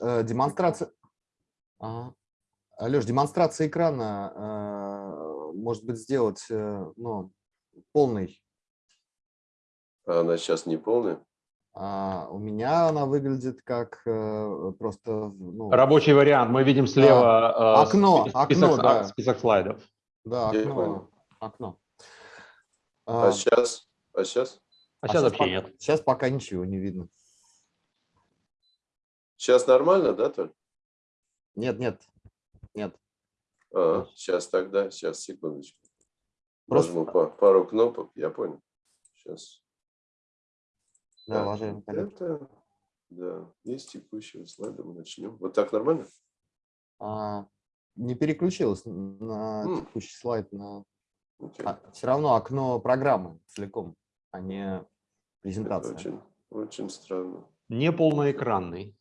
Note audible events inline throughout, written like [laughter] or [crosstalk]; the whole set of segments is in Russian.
э, демонстрация... Ага. Алеш, демонстрация экрана, э, может быть, сделать э, ну, полный. А она сейчас не полная? А у меня она выглядит как э, просто... Ну, Рабочий вариант. Мы видим слева да. окно, список, окно, да. список слайдов. Да, окно. окно. А, а сейчас? А сейчас? А, а сейчас вообще нет. Сейчас пока ничего не видно. Сейчас нормально, да, Толь? Нет, нет, нет. А, сейчас тогда, сейчас, секундочку. Просто... Нажму пару кнопок, я понял. Сейчас. Да, уважаемый Это, да, из текущего слайда мы начнем. Вот так нормально? А, не переключилась на mm. текущий слайд. На... Okay. А, все равно окно программы целиком, а не презентация. Это очень, очень странно. Не полноэкранный.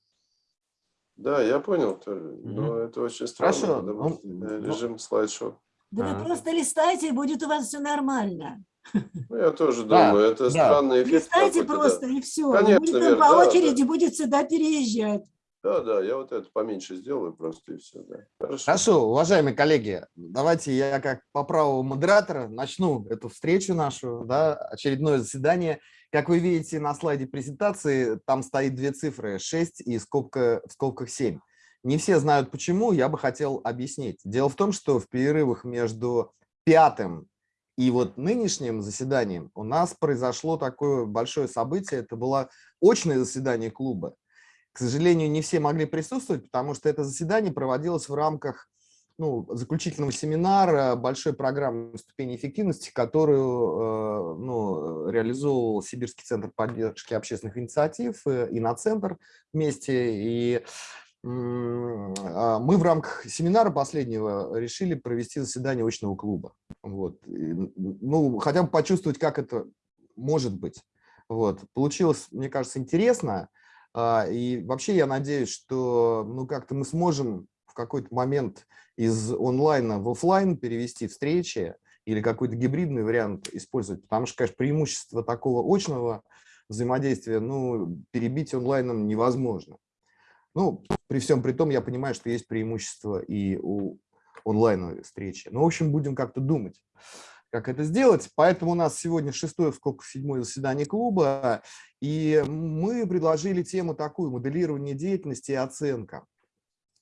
Да, я понял, но это очень странно. Хорошо. Ну, режим ну... слайд-шоу. Да а. вы просто листайте, и будет у вас все нормально. Ну, я тоже думаю, да, это да. странный эффект. Листайте просто, да. и все. Конечно, будет Вер, по да, очереди да. будет сюда переезжать. Да, да, я вот это поменьше сделаю просто и все. Да. Хорошо. Хорошо, уважаемые коллеги, давайте я как по праву модератора начну эту встречу нашу, да, очередное заседание. Как вы видите на слайде презентации, там стоит две цифры, 6 и скобка, в скобках 7. Не все знают почему, я бы хотел объяснить. Дело в том, что в перерывах между пятым и вот нынешним заседанием у нас произошло такое большое событие, это было очное заседание клуба. К сожалению, не все могли присутствовать, потому что это заседание проводилось в рамках ну, заключительного семинара большой программы ступени эффективности, которую э, ну, реализовывал Сибирский центр поддержки общественных инициатив э, и на центр вместе. И а, мы в рамках семинара последнего решили провести заседание очного клуба. Вот. Ну, хотя бы почувствовать, как это может быть. Вот. Получилось, мне кажется, интересно. А, и вообще я надеюсь, что ну, как-то мы сможем в какой-то момент из онлайна в офлайн перевести встречи или какой-то гибридный вариант использовать. Потому что, конечно, преимущество такого очного взаимодействия ну, перебить онлайном невозможно. Ну, при всем при том, я понимаю, что есть преимущество и у онлайновой встречи. Но, в общем, будем как-то думать, как это сделать. Поэтому у нас сегодня шестое, сколько седьмое заседание клуба, и мы предложили тему такую, моделирование деятельности и оценка.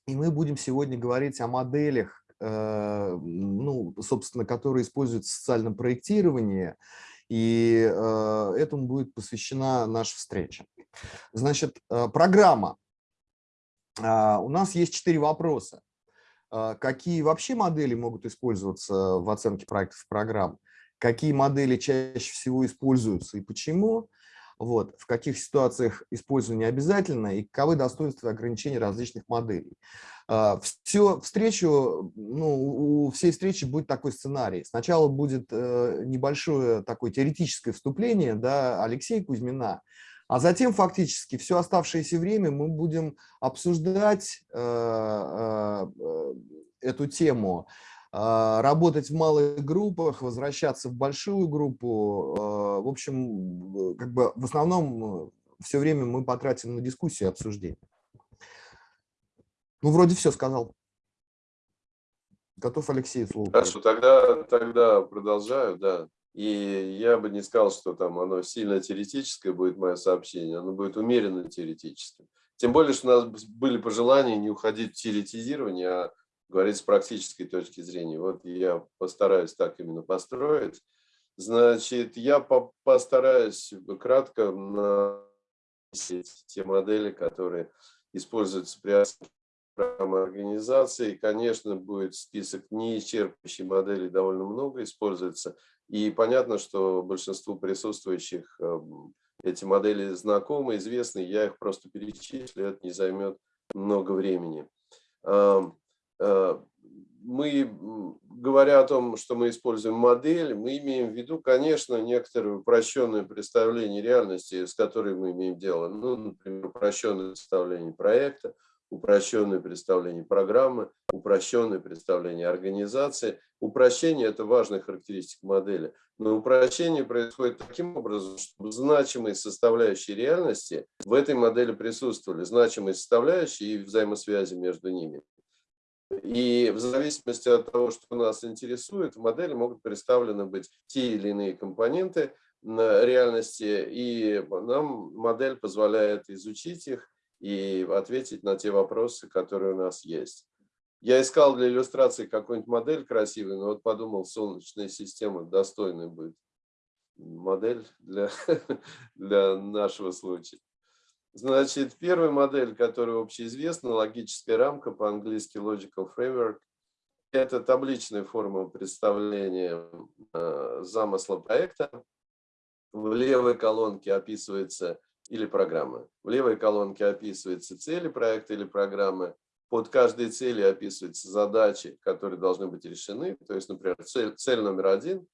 И мы будем сегодня говорить о моделях, э, ну, собственно, которые используются в социальном проектировании, и э, этому будет посвящена наша встреча. Значит, э, программа а, у нас есть четыре вопроса. А, какие вообще модели могут использоваться в оценке проектов программ? Какие модели чаще всего используются и почему? Вот, в каких ситуациях использование обязательно и каковы достоинства и ограничения различных моделей. А, Все встречу, ну, у всей встречи будет такой сценарий. Сначала будет э, небольшое такое теоретическое вступление да, Алексея Кузьмина, а затем фактически все оставшееся время мы будем обсуждать э, э, э, эту тему, работать в малых группах, возвращаться в большую группу. В общем, как бы в основном все время мы потратим на дискуссию и обсуждение. Ну, вроде все сказал. Готов, Алексей, слово. Хорошо, тогда, тогда продолжаю, да. И я бы не сказал, что там оно сильно теоретическое будет, мое сообщение, оно будет умеренно теоретическим. Тем более, что у нас были пожелания не уходить в теоретизирование, а говорить с практической точки зрения. Вот я постараюсь так именно построить. Значит, я по постараюсь кратко на те модели, которые используются при программы организации. Конечно, будет список неисчерпывающих моделей довольно много используется. И понятно, что большинству присутствующих эм, эти модели знакомы, известны, я их просто перечислю, это не займет много времени. Эм, э, мы, говоря о том, что мы используем модель, мы имеем в виду, конечно, некоторое упрощенное представление реальности, с которой мы имеем дело. Ну, например, упрощенное представление проекта, упрощенное представление программы, упрощенное представление организации. Упрощение – это важная характеристика модели, но упрощение происходит таким образом, чтобы значимые составляющие реальности в этой модели присутствовали, значимые составляющие и взаимосвязи между ними. И в зависимости от того, что нас интересует, в модели могут представлены быть те или иные компоненты реальности, и нам модель позволяет изучить их и ответить на те вопросы, которые у нас есть. Я искал для иллюстрации какую-нибудь модель красивую, но вот подумал, Солнечная система достойная будет модель для, [laughs] для нашего случая. Значит, первая модель, которая общеизвестна, логическая рамка, по-английски Logical Framework, это табличная форма представления э, замысла проекта. В левой колонке описывается или программа. В левой колонке описываются цели проекта или программы. Под каждой целью описываются задачи, которые должны быть решены. То есть, например, цель, цель номер один,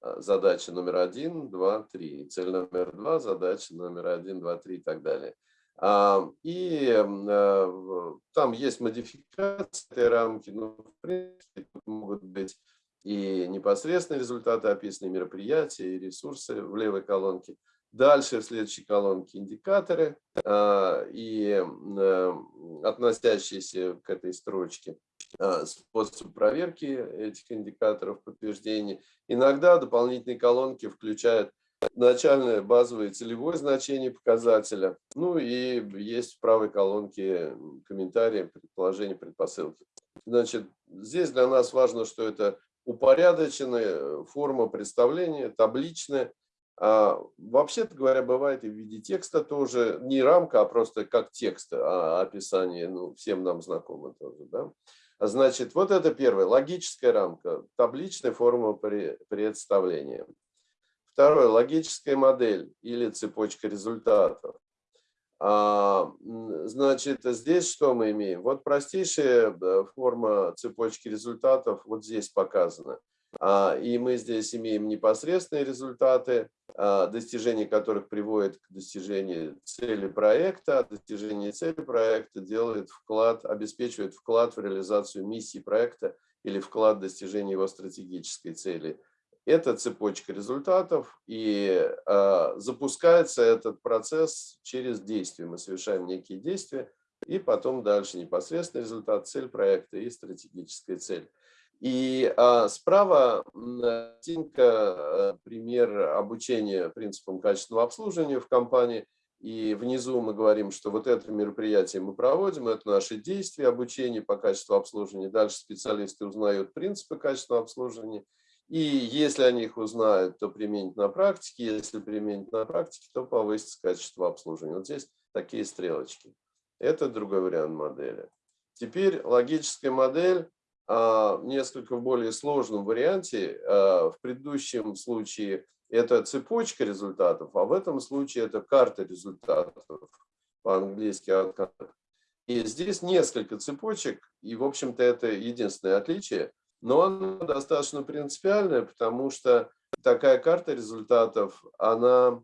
а, задача номер один, два, три. Цель номер два, задача номер один, два, три и так далее. А, и а, там есть модификации этой рамки, но в принципе могут быть и непосредственные результаты описанные мероприятия, и ресурсы в левой колонке. Дальше в следующей колонке индикаторы а, и а, относящиеся к этой строчке а, способ проверки этих индикаторов подтверждения. Иногда дополнительные колонки включают начальное базовое целевое значение показателя. Ну и есть в правой колонке комментарии, предположения, предпосылки. Значит, здесь для нас важно, что это упорядоченная форма представления, табличная, а, Вообще-то говоря, бывает и в виде текста тоже, не рамка, а просто как текст, а описание, ну, всем нам знакомо тоже, да. Значит, вот это первое, логическая рамка, табличная форма представления. Второе, логическая модель или цепочка результатов. А, значит, здесь что мы имеем? Вот простейшая э, форма цепочки результатов вот здесь показана. А, и мы здесь имеем непосредственные результаты, а, достижение которых приводит к достижению цели проекта. Достижение цели проекта делает вклад, обеспечивает вклад в реализацию миссии проекта или вклад в достижение его стратегической цели. Это цепочка результатов, и э, запускается этот процесс через действия. Мы совершаем некие действия, и потом дальше непосредственный результат, цель проекта и стратегическая цель. И а, справа картинка, э, пример обучения принципам качественного обслуживания в компании. И внизу мы говорим, что вот это мероприятие мы проводим, это наши действия обучения по качеству обслуживания. Дальше специалисты узнают принципы качественного обслуживания. И если они их узнают, то применить на практике. Если применить на практике, то повысится качество обслуживания. Вот здесь такие стрелочки. Это другой вариант модели. Теперь логическая модель несколько в более сложном варианте. А, в предыдущем случае это цепочка результатов, а в этом случае это карта результатов, по-английски И здесь несколько цепочек, и, в общем-то, это единственное отличие, но оно достаточно принципиальное, потому что такая карта результатов, она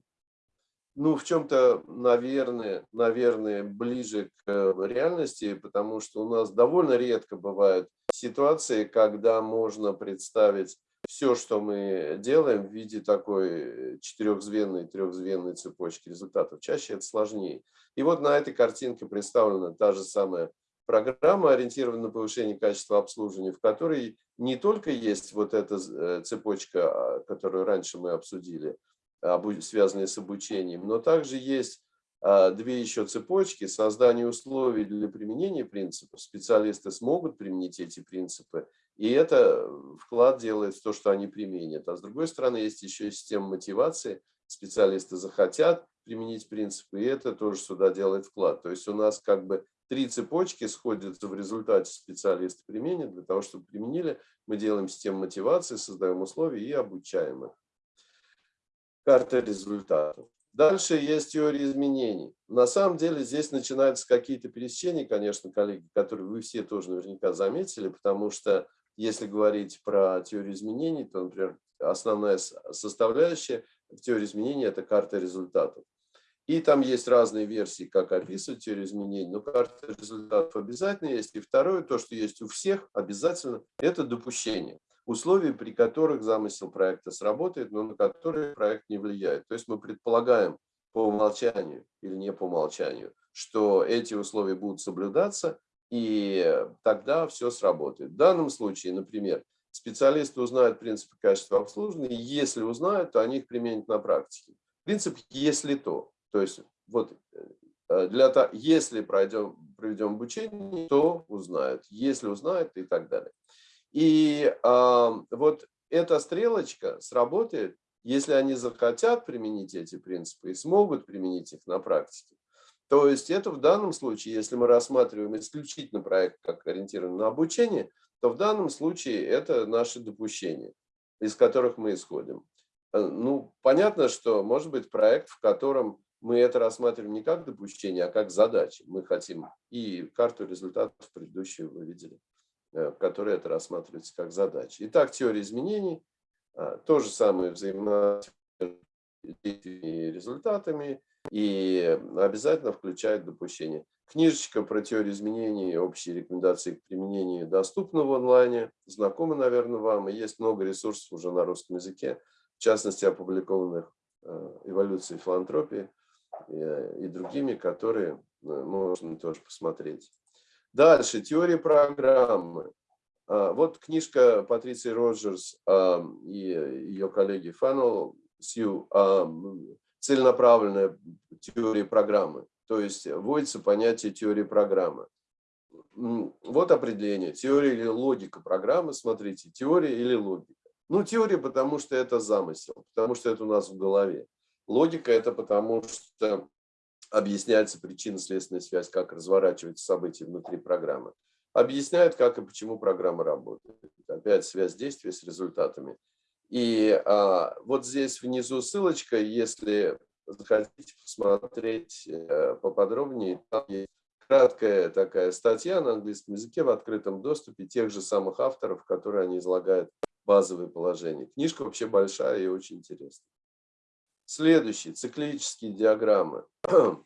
ну, в чем-то, наверное, наверное, ближе к э, реальности, потому что у нас довольно редко бывают ситуации, когда можно представить все, что мы делаем в виде такой четырехзвенной, трехзвенной цепочки результатов. Чаще это сложнее. И вот на этой картинке представлена та же самая программа, ориентированная на повышение качества обслуживания, в которой не только есть вот эта э, цепочка, а, которую раньше мы обсудили, связанные с обучением, но также есть а, две еще цепочки, создание условий для применения принципов. Специалисты смогут применить эти принципы, и это вклад делает в то, что они применят. А с другой стороны, есть еще система мотивации. Специалисты захотят применить принципы, и это тоже сюда делает вклад. То есть у нас как бы три цепочки сходятся в результате специалисты применят. Для того, чтобы применили, мы делаем систему мотивации, создаем условия и обучаем их карта результатов. Дальше есть теория изменений. На самом деле здесь начинаются какие-то пересечения, конечно, коллеги, которые вы все тоже наверняка заметили, потому что если говорить про теорию изменений, то, например, основная составляющая в теории изменений – это карта результатов. И там есть разные версии, как описывать теорию изменений, но карта результатов обязательно есть. И второе, то, что есть у всех обязательно, это допущение. Условия, при которых замысел проекта сработает, но на которые проект не влияет. То есть мы предполагаем по умолчанию или не по умолчанию, что эти условия будут соблюдаться, и тогда все сработает. В данном случае, например, специалисты узнают принципы качества обслуживания, и если узнают, то они их применят на практике. Принцип «если то». То есть вот э, для того, если пройдем, проведем обучение, то узнают, если узнают и так далее. И э, вот эта стрелочка сработает, если они захотят применить эти принципы и смогут применить их на практике. То есть это в данном случае, если мы рассматриваем исключительно проект как ориентированный на обучение, то в данном случае это наши допущения, из которых мы исходим. Э, ну, понятно, что может быть проект, в котором мы это рассматриваем не как допущение, а как задачи. Мы хотим и карту результатов предыдущего вы видели, в которой это рассматривается как задача. Итак, теория изменений, э, то же самое взаимодействие и результатами, и обязательно включает допущение. Книжечка про теорию изменений, общие рекомендации к применению доступна в онлайне, знакома, наверное, вам, и есть много ресурсов уже на русском языке, в частности, опубликованных э, эволюцией филантропии и другими, которые э, можно тоже посмотреть. Дальше, теория программы. А, вот книжка Патриции Роджерс а, и ее коллеги Фаннел Сью «Целенаправленная теория программы». То есть вводится понятие теории программы. Вот определение. Теория или логика программы. Смотрите, теория или логика. Ну, теория, потому что это замысел, потому что это у нас в голове. Логика – это потому, что объясняется причинно-следственная связь, как разворачиваются события внутри программы. Объясняет, как и почему программа работает. Опять связь действия с результатами. И а, вот здесь внизу ссылочка, если захотите посмотреть э, поподробнее, там есть краткая такая статья на английском языке в открытом доступе тех же самых авторов, которые они излагают базовые положения. Книжка вообще большая и очень интересная. Следующий, циклические диаграммы. [clears throat]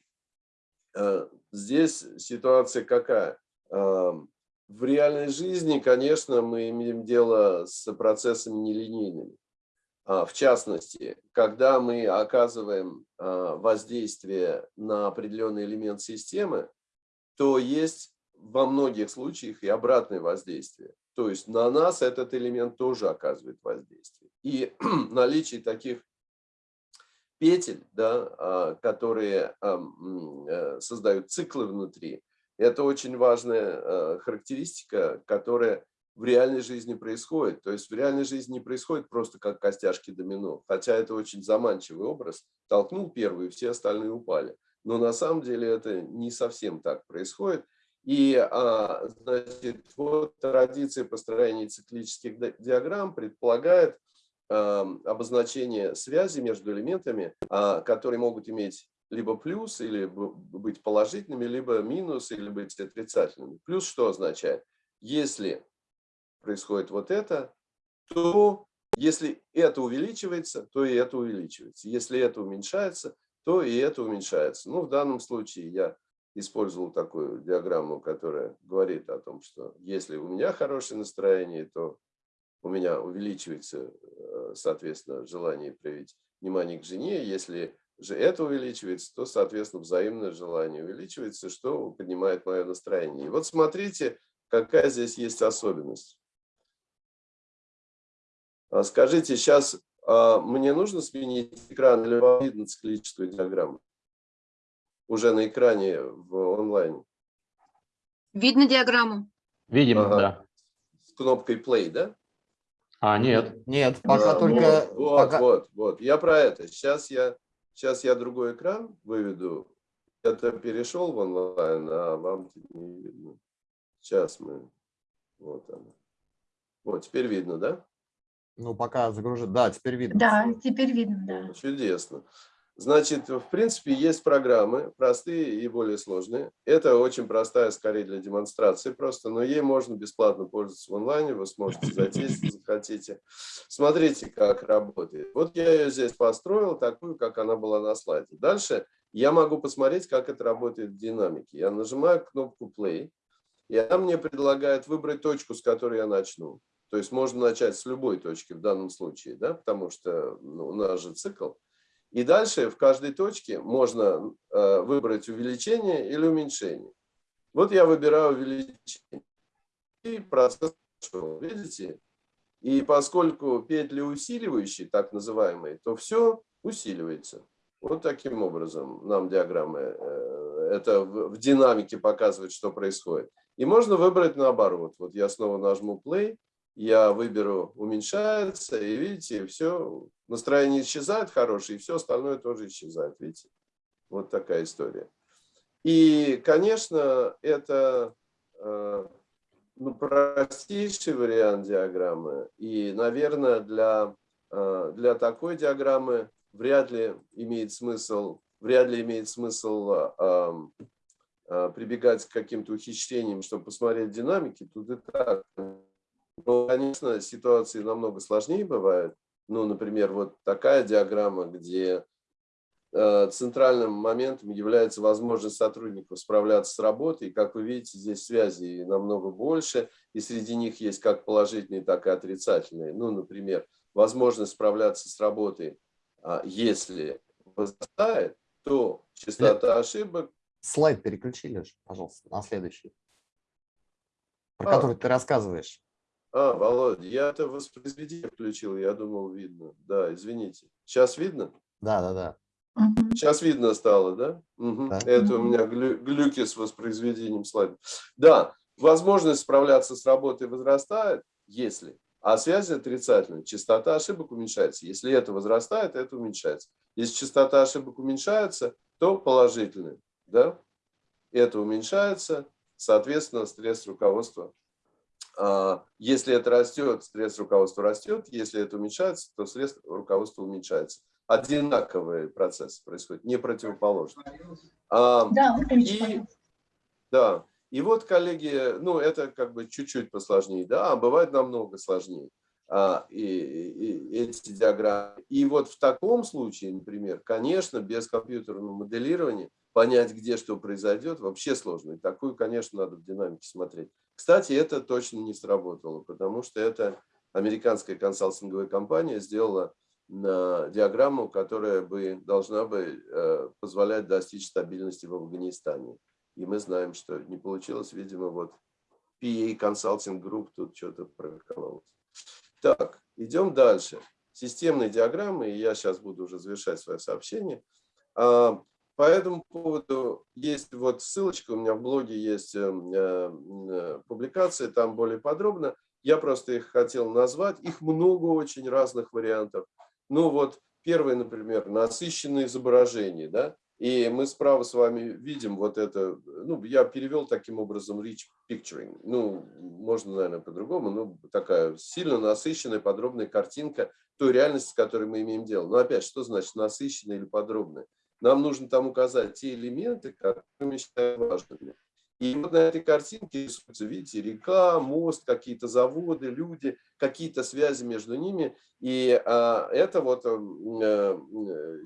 Э, здесь ситуация какая? Эм, в реальной жизни, конечно, мы имеем дело с процессами нелинейными. А, в частности, когда мы оказываем а, воздействие на определенный элемент системы, то есть во многих случаях и обратное воздействие. То есть на нас этот элемент тоже оказывает воздействие. И [clears throat] наличие таких петель, да, а, которые э, создают циклы внутри, это очень важная э, характеристика, которая в реальной жизни происходит. То есть в реальной жизни происходит просто как костяшки домино, хотя это очень заманчивый образ. Толкнул первый, все остальные упали. Но на самом деле это не совсем так происходит. И а, значит, вот традиция построения циклических диаграмм предполагает обозначение связи между элементами, а, которые могут иметь либо плюс, или быть положительными, либо минус, или быть отрицательными. Плюс что означает? Если происходит вот это, то если это увеличивается, то и это увеличивается. Если это уменьшается, то и это уменьшается. Ну, в данном случае я использовал такую диаграмму, которая говорит о том, что если у меня хорошее настроение, то у меня увеличивается, э, соответственно, желание проявить внимание к жене. Если же это увеличивается, то, соответственно, взаимное желание увеличивается, что поднимает мое настроение. И вот смотрите, какая здесь есть особенность. А скажите, сейчас а, мне нужно сменить экран или вам видно циклическую диаграмму? Уже на экране в онлайне. Видно диаграмму? Видим, ага. да. С кнопкой play, да? А, нет. Нет, пока а, только... Вот, пока... вот, вот. Я про это. Сейчас я, сейчас я другой экран выведу. Это перешел в онлайн, а вам не видно. Сейчас мы... Вот оно. Вот, теперь видно, да? Ну, пока загружит. Да, теперь видно. Да, теперь видно, да. Чудесно. Значит, в принципе, есть программы, простые и более сложные. Это очень простая, скорее, для демонстрации просто, но ей можно бесплатно пользоваться в онлайне, вы сможете зайти, если [laughs] захотите. Смотрите, как работает. Вот я ее здесь построил, такую, как она была на слайде. Дальше Я могу посмотреть, как это работает в динамике. Я нажимаю кнопку play, и она мне предлагает выбрать точку, с которой я начну. То есть можно начать с любой точки в данном случае, да, потому что ну, у нас же цикл. И дальше в каждой точке можно э, выбрать увеличение или уменьшение. Вот я выбираю увеличение. И процесс видите? И поскольку петли усиливающие, так называемые, то все усиливается. Вот таким образом нам диаграммы, э, это в динамике показывает, что происходит. И можно выбрать наоборот. Вот я снова нажму play, я выберу уменьшается, и видите, все, настроение исчезает хорошее, и все остальное тоже исчезает, видите. Вот такая история. И, конечно, это э, ну, простейший вариант диаграммы. И, наверное, для, э, для такой диаграммы вряд ли имеет смысл, вряд ли имеет смысл э, прибегать к каким-то ухищрениям, чтобы посмотреть динамики. Тут и так конечно, ситуации намного сложнее бывают. Ну, например, вот такая диаграмма, где э, центральным моментом является возможность сотрудников справляться с работой. И, как вы видите, здесь связи намного больше, и среди них есть как положительные, так и отрицательные. Ну, например, возможность справляться с работой, а, если возрастает, то частота ошибок... Слайд переключили, пожалуйста, на следующий, про а. который ты рассказываешь. А, Володя, я это воспроизведение включил, я думал, видно. Да, извините. Сейчас видно? Да, да, да. Сейчас видно стало, да? Угу. да. Это у меня глю глюки с воспроизведением слайда. Да, возможность справляться с работой возрастает, если, а связь отрицательная, частота ошибок уменьшается. Если это возрастает, это уменьшается. Если частота ошибок уменьшается, то положительная, да? Это уменьшается, соответственно, стресс руководства если это растет, стресс руководства растет. Если это уменьшается, то стресс руководства уменьшается. Одинаковые процессы происходят, не противоположные. А, да, и, да. И вот, коллеги, ну, это как бы чуть-чуть посложнее, да, а бывает намного сложнее а, и, и эти диаграммы. И вот в таком случае, например, конечно, без компьютерного моделирования понять, где что произойдет, вообще сложно. И такую, конечно, надо в динамике смотреть. Кстати, это точно не сработало, потому что это американская консалтинговая компания сделала диаграмму, которая бы должна бы э, позволять достичь стабильности в Афганистане. И мы знаем, что не получилось, видимо, вот PA Consulting Group тут что-то прокололось. Так, идем дальше. Системные диаграммы, и я сейчас буду уже завершать свое сообщение. По этому поводу есть вот ссылочка, у меня в блоге есть э, э, публикации, там более подробно. Я просто их хотел назвать. Их много очень разных вариантов. Ну вот первый, например, насыщенное изображение. Да? И мы справа с вами видим вот это, ну, я перевел таким образом rich picturing. Ну, можно, наверное, по-другому, но такая сильно насыщенная, подробная картинка той реальности, с которой мы имеем дело. Но опять, что значит насыщенная или подробная? Нам нужно там указать те элементы, которые мы считаем важными. И вот на этой картинке рисуется, видите, река, мост, какие-то заводы, люди, какие-то связи между ними. И а, это вот а,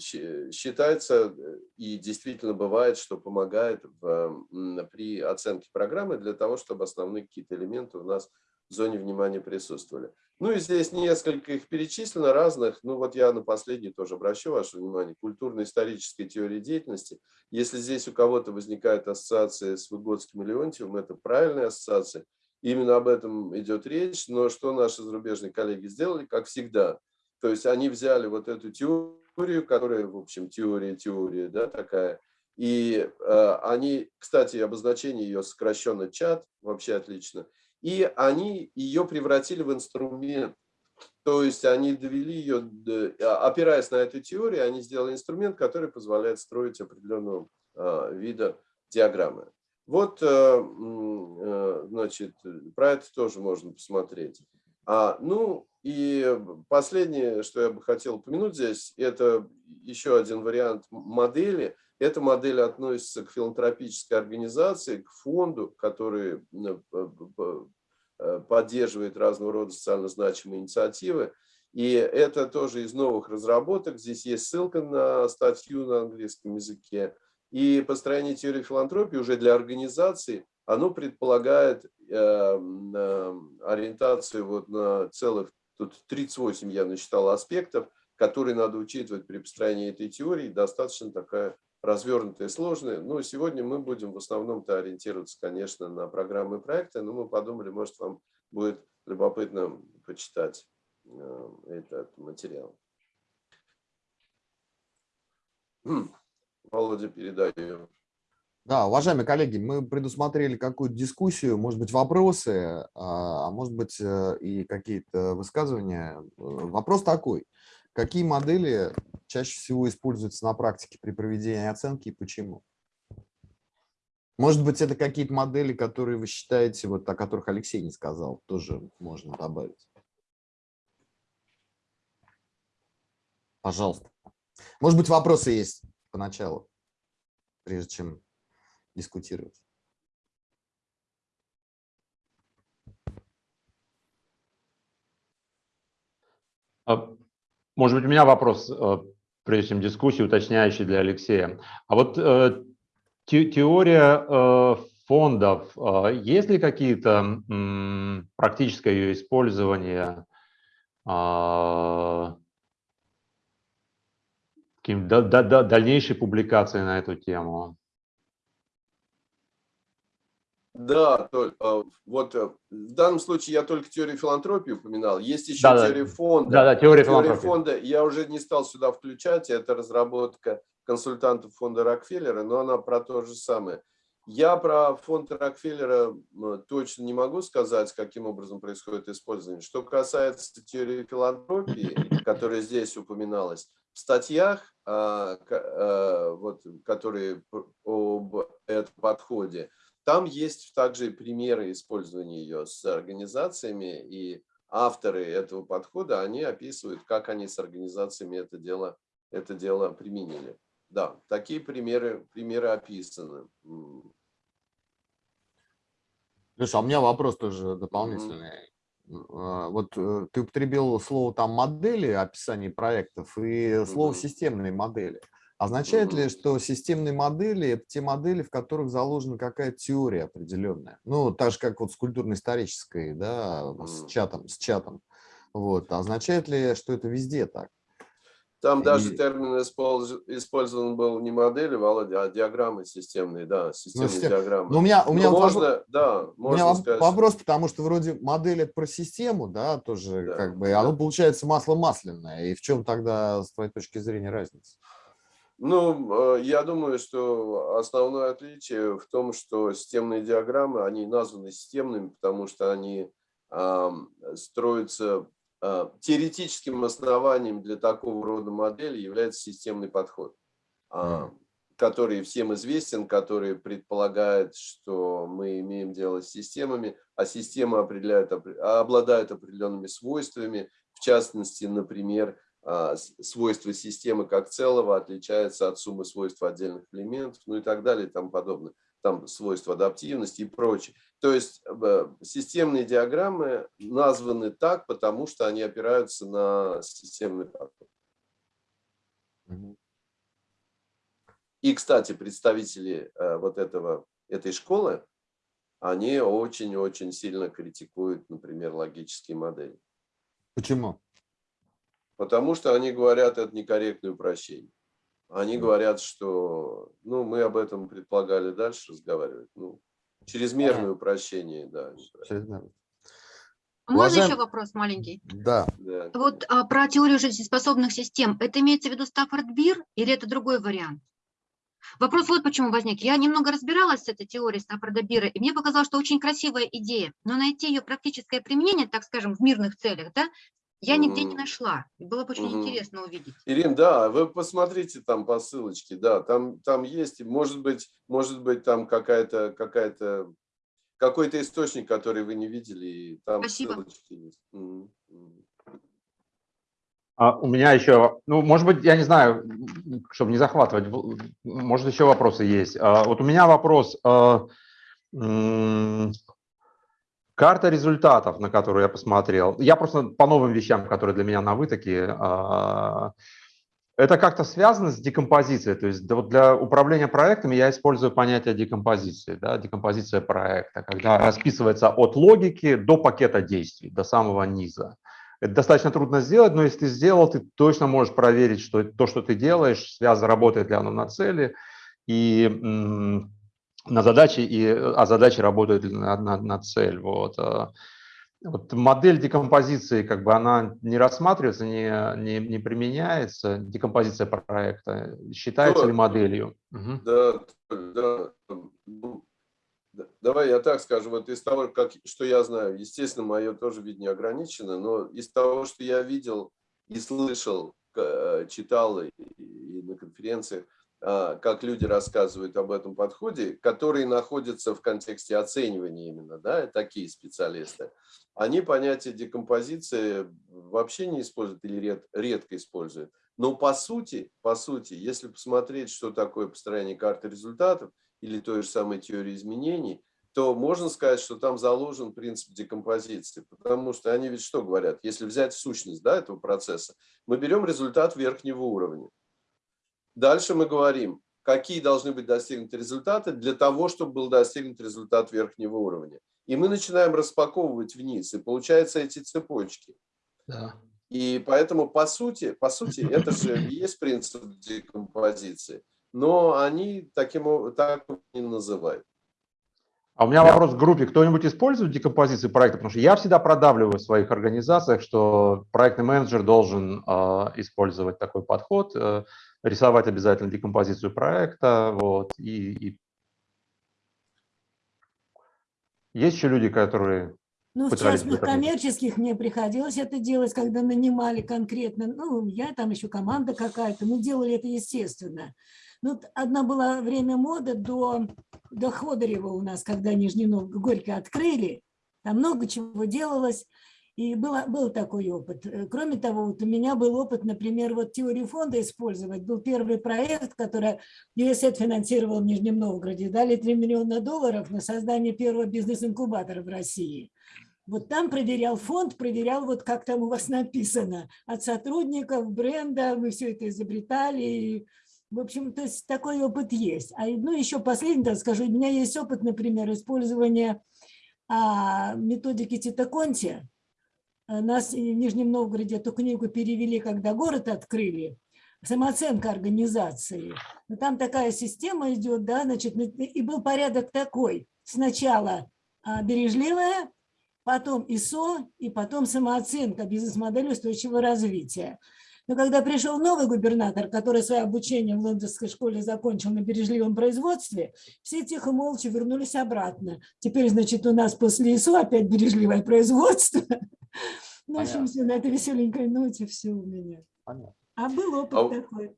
считается и действительно бывает, что помогает в, при оценке программы для того, чтобы основные какие-то элементы у нас в зоне внимания присутствовали. Ну и здесь несколько их перечислено разных. Ну вот я на последний тоже обращу ваше внимание. Культурно-исторической теории деятельности. Если здесь у кого-то возникает ассоциация с Выгодским и Леонтьевым, это правильная ассоциация. Именно об этом идет речь. Но что наши зарубежные коллеги сделали, как всегда. То есть они взяли вот эту теорию, которая, в общем, теория-теория, да, такая. И э, они, кстати, обозначение ее сокращенно чат, вообще отлично – и они ее превратили в инструмент. То есть они довели ее, а, опираясь на эту теорию, они сделали инструмент, который позволяет строить определенного а, вида диаграммы. Вот, э, э, значит, про это тоже можно посмотреть. А, ну и последнее, что я бы хотел упомянуть здесь, это еще один вариант модели. Эта модель относится к филантропической организации, к фонду, который э, э, поддерживает разного рода социально значимые инициативы. И это тоже из новых разработок. Здесь есть ссылка на статью на английском языке. И построение теории филантропии уже для организации, оно предполагает э, ориентацию вот на целых, тут 38 я насчитал аспектов, которые надо учитывать при построении этой теории. Достаточно такая развернутая и сложная. Но сегодня мы будем в основном-то ориентироваться, конечно, на программы и проекты, но мы подумали, может, вам будет любопытно почитать Э, этот материал. Володя, передаю. Да, уважаемые коллеги, мы предусмотрели какую-то дискуссию, может быть, вопросы, а, а может быть, э, и какие-то высказывания. Вопрос такой. Какие модели чаще всего используются на практике при проведении оценки и почему? Может быть, это какие-то модели, которые вы считаете, вот о которых Алексей не сказал, тоже можно добавить. Пожалуйста. Может быть, вопросы есть поначалу, прежде чем дискутировать. А, может быть, у меня вопрос, э, прежде чем дискуссию, уточняющий для Алексея. А вот э, теория э, фондов, есть ли какие-то практическое ее использование дальнейшие публикации на эту тему. Да, а, вот э, в данном случае я только теорию филантропии упоминал. Есть еще да, теория фонда. Да, да, теория, теория фонда. Я уже не стал сюда включать. Это разработка консультантов фонда Рокфеллера, но она про то же самое. Я про фонд Рокфеллера точно не могу сказать, каким образом происходит использование. Что касается теории филантропии, которая здесь упоминалась, в статьях, а, а, вот, которые об этом подходе, там есть также примеры использования ее с организациями, и авторы этого подхода, они описывают, как они с организациями это дело, это дело применили. Да, такие примеры, примеры описаны. Слушай, а у меня вопрос тоже дополнительный. А, вот э, ты употребил слово там модели, описание проектов и слово системные модели. Означает ли, что системные модели – это те модели, в которых заложена какая-то теория определенная? Ну, так же, как вот с культурно-исторической, да, с чатом, с чатом. Вот. Означает ли, что это везде так? Там и... даже термин использован был не модели, Володя, а диаграммы системные, да, ну, системные ну, систем... диаграммы. Но у меня, у меня ну, можно, вопрос, да, можно у меня сказать. вопрос, потому что вроде модель это про систему, да, тоже да, как бы, да. оно получается масло масляное. И в чем тогда, с твоей точки зрения, разница? Ну, э, я думаю, что основное отличие в том, что системные диаграммы, они названы системными, потому что они э, строятся а, теоретическим основанием для такого рода модели является системный подход, а, который всем известен, который предполагает, что мы имеем дело с системами, а система определяет, обладает определенными свойствами, в частности, например, свойства системы как целого отличаются от суммы свойств отдельных элементов, ну и так далее и тому подобное там свойства адаптивности и прочее. То есть э, системные диаграммы названы так, потому что они опираются на системный подход. И, кстати, представители э, вот этого, этой школы, они очень-очень сильно критикуют, например, логические модели. Почему? Потому что они говорят, это некорректное упрощение. Они говорят, что, ну, мы об этом предполагали дальше разговаривать. Ну, чрезмерное упрощение, да. Можно Уважаем... еще вопрос маленький? Да. да. Вот а, про теорию жизнеспособных систем. Это имеется в виду Стаффорд Бир или это другой вариант? Вопрос вот почему возник. Я немного разбиралась с этой теорией Стаффорда Бира, и мне показалось, что очень красивая идея, но найти ее практическое применение, так скажем, в мирных целях, да, я нигде не нашла. Было бы очень угу. интересно увидеть. Ирин, да, вы посмотрите там по ссылочке, да, там, там есть, может быть, может быть там какая-то, какая-то, какой-то источник, который вы не видели, и там Спасибо. ссылочки есть. Угу. А у меня еще, ну, может быть, я не знаю, чтобы не захватывать, может, еще вопросы есть. А, вот у меня вопрос. А, Карта результатов, на которую я посмотрел. Я просто по новым вещам, которые для меня новы такие. А, это как-то связано с декомпозицией. То есть для управления проектами я использую понятие декомпозиции, да, декомпозиция проекта, когда расписывается от логики до пакета действий, до самого низа. Это достаточно трудно сделать, но если ты сделал, ты точно можешь проверить, что то, что ты делаешь, связано, работает ли оно на цели, и на задачи, и, а задачи работают на, на, на цель. Вот. А. Вот модель декомпозиции, как бы она не рассматривается, не, не, не применяется, декомпозиция проекта, считается да, ли моделью? Да, да, ну, Давай я так скажу, вот из того, как, что я знаю, естественно, мое тоже видение ограничено, но из того, что я видел и слышал, читал и на конференциях, как люди рассказывают об этом подходе, которые находятся в контексте оценивания именно, да, такие специалисты, они понятие декомпозиции вообще не используют или ред, редко используют. Но по сути, по сути, если посмотреть, что такое построение карты результатов или той же самой теории изменений, то можно сказать, что там заложен принцип декомпозиции. Потому что они ведь что говорят? Если взять сущность да, этого процесса, мы берем результат верхнего уровня. Дальше мы говорим, какие должны быть достигнуты результаты для того, чтобы был достигнут результат верхнего уровня. И мы начинаем распаковывать вниз, и получаются эти цепочки. Да. И поэтому, по сути, по сути, [laughs] это же и есть принцип декомпозиции, но они таким так не называют. А у меня вопрос к группе. Кто-нибудь использует декомпозицию проекта? Потому что я всегда продавливаю в своих организациях, что проектный менеджер должен э, использовать такой подход. Э, рисовать обязательно декомпозицию проекта. Вот, и, и... Есть еще люди, которые ну, в частных коммерческих мне приходилось это делать, когда нанимали конкретно, ну, я там еще команда какая-то, мы делали это естественно. Ну, одна была время моды до, до Ходорева у нас, когда Нижний Новгород Горько открыли, там много чего делалось, и было, был такой опыт. Э, кроме того, вот у меня был опыт, например, вот теорию фонда использовать. Был первый проект, который USAID финансировал в Нижнем Новгороде. Дали 3 миллиона долларов на создание первого бизнес-инкубатора в России. Вот там проверял фонд, проверял, вот как там у вас написано, от сотрудников, бренда, мы все это изобретали. В общем, то есть такой опыт есть. А ну, еще последний, так скажу, у меня есть опыт, например, использования а, методики Титаконти нас в Нижнем Новгороде эту книгу перевели, когда город открыли, самооценка организации. Но там такая система идет, да, значит, ну, и был порядок такой. Сначала а, бережливая, потом ИСО, и потом самооценка, бизнес-модель устойчивого развития. Но когда пришел новый губернатор, который свое обучение в лондонской школе закончил на бережливом производстве, все тихо молча вернулись обратно. Теперь, значит, у нас после ИСО опять бережливое производство. [laughs] Ну, в общем, все, на этой веселенькой ноте все у меня. Понятно. А был опыт а, такой.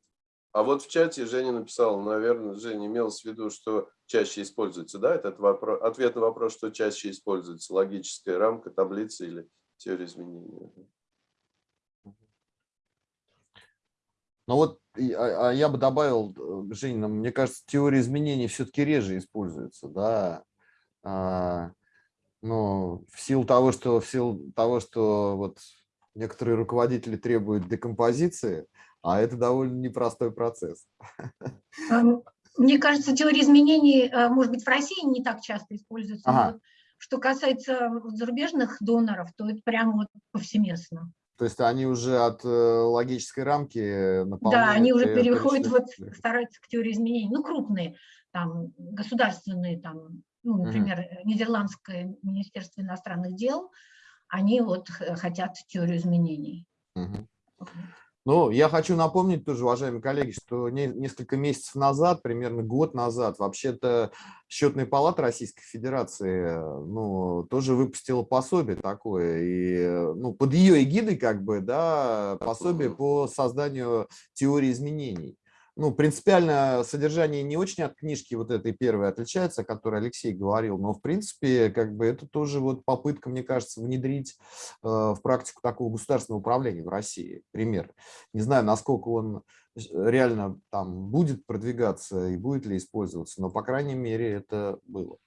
А вот в чате Женя написала, наверное, Женя имел в виду, что чаще используется, да, этот вопрос, ответ на вопрос, что чаще используется, логическая рамка, таблица или теория изменений. Ну вот а, а я бы добавил, э, Женя, мне кажется, теория изменений все-таки реже используется, да. А, ну, в силу того, что в силу того, что вот некоторые руководители требуют декомпозиции, а это довольно непростой процесс. Мне кажется, теория изменений, э, может быть, в России не так часто используется. Ага. Что касается зарубежных доноров, то это прямо вот повсеместно. То есть они уже от э, логической рамки наполняют? Да, они уже переходят, вот, стараются к теории изменений. Ну, крупные, там, государственные, там, ну, например, угу. Нидерландское министерство иностранных дел, они вот хотят теорию изменений. Угу. Ну, я хочу напомнить тоже, уважаемые коллеги, что не, несколько месяцев назад, примерно год назад, вообще-то Счетная палата Российской Федерации ну, тоже выпустила пособие такое, и ну, под ее эгидой как бы, да, пособие по созданию теории изменений ну, принципиально содержание не очень от книжки вот этой первой отличается, о которой Алексей говорил, но, в принципе, как бы это тоже вот попытка, мне кажется, внедрить э, в практику такого государственного управления в России. Пример. Не знаю, насколько он реально там будет продвигаться и будет ли использоваться, но, по крайней мере, это было.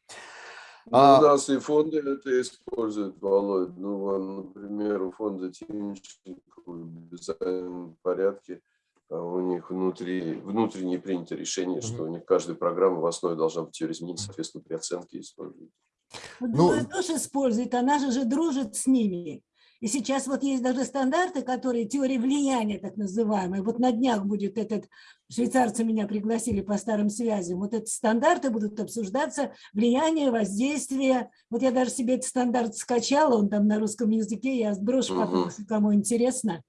Ну, А- у нас и фонды это используют, Володь. Ну, например, у фонда Тимченко в обязательном порядке а у них внутри, внутренне принято решение, что у них каждая программа в основе должна быть теория изменений, соответственно, при оценке используют. Вот Ну, другая тоже использует, она же, же дружит с ними. И сейчас вот есть даже стандарты, которые теории влияния, так называемые. Вот на днях будет этот, швейцарцы меня пригласили по старым связям, вот эти стандарты будут обсуждаться, влияние, воздействие. Вот я даже себе этот стандарт скачала, он там на русском языке, я сброшу потом, если кому интересно.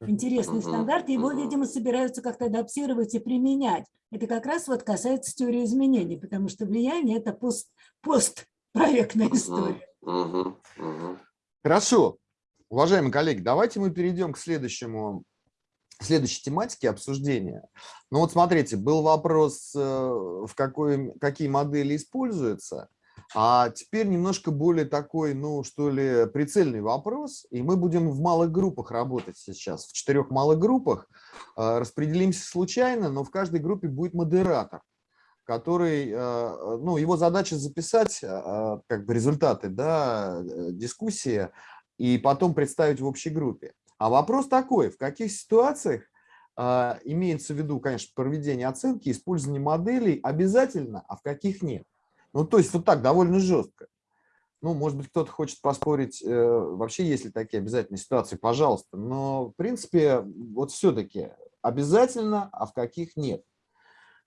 Интересный стандарт, его, видимо, собираются как-то адаптировать и применять. Это как раз вот касается теории изменений, потому что влияние – это пост, постпроектная история. Хорошо. Уважаемые коллеги, давайте мы перейдем к следующему, следующей тематике обсуждения. Ну вот смотрите, был вопрос, э, в какой, какие модели используются, а теперь немножко более такой, ну что ли, прицельный вопрос. И мы будем в малых группах работать сейчас, в четырех малых группах. Э, Распределимся случайно, но в каждой группе будет модератор который, э, ну, его задача записать э, как бы результаты да, дискуссии и потом представить в общей группе. А вопрос такой, в каких ситуациях имеется в виду, конечно, проведение оценки, использование моделей обязательно, а в каких нет. Ну, то есть вот так, довольно жестко. Ну, может быть, кто-то хочет поспорить, э, вообще есть ли такие обязательные ситуации, пожалуйста. Но, в принципе, вот все-таки обязательно, а в каких нет.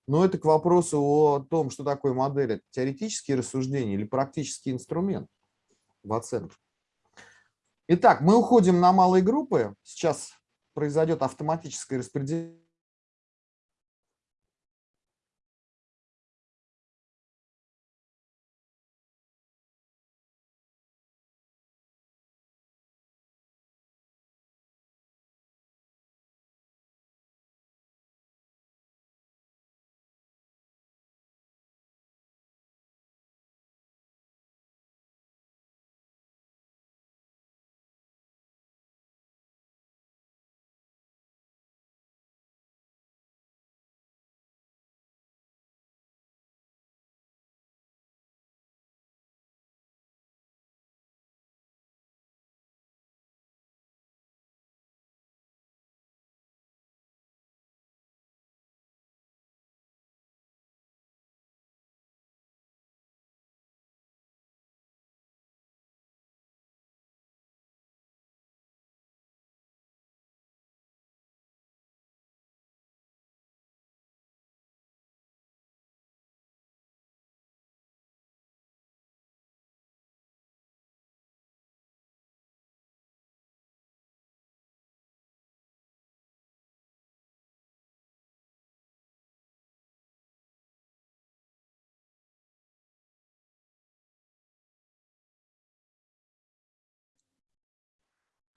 Но это к вопросу о том, что такое модель. Это теоретические рассуждения или практический инструмент в оценке. Итак, мы уходим на малые группы. Сейчас произойдет автоматическое распределение.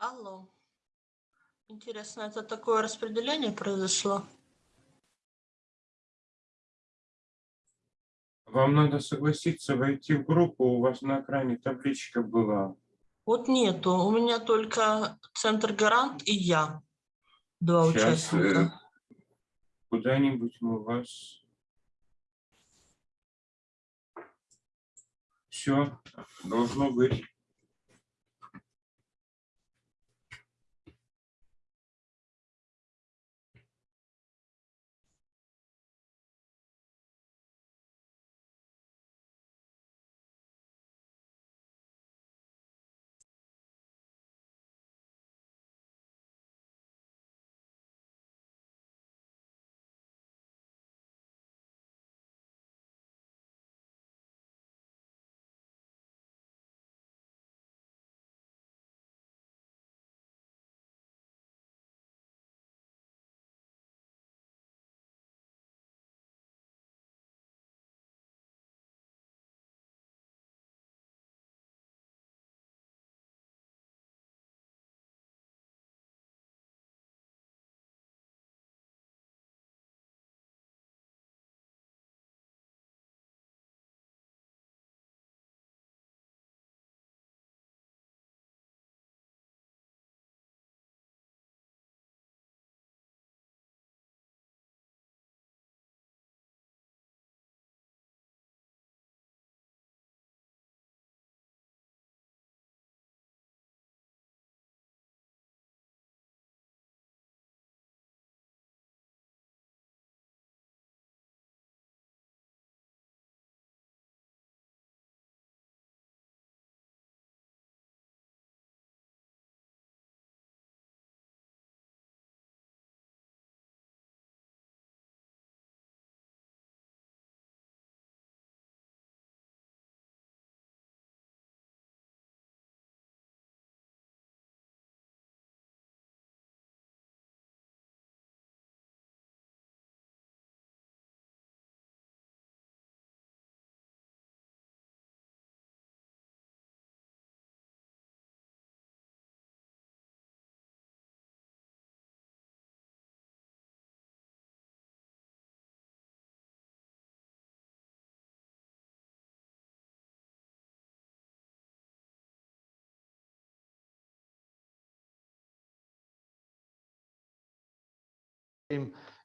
Алло. Интересно, это такое распределение произошло? Вам надо согласиться войти в группу, у вас на экране табличка была. Вот нету, у меня только Центр Гарант и я. Два Сейчас, э, участника. Куда-нибудь мы вас... Все, должно быть.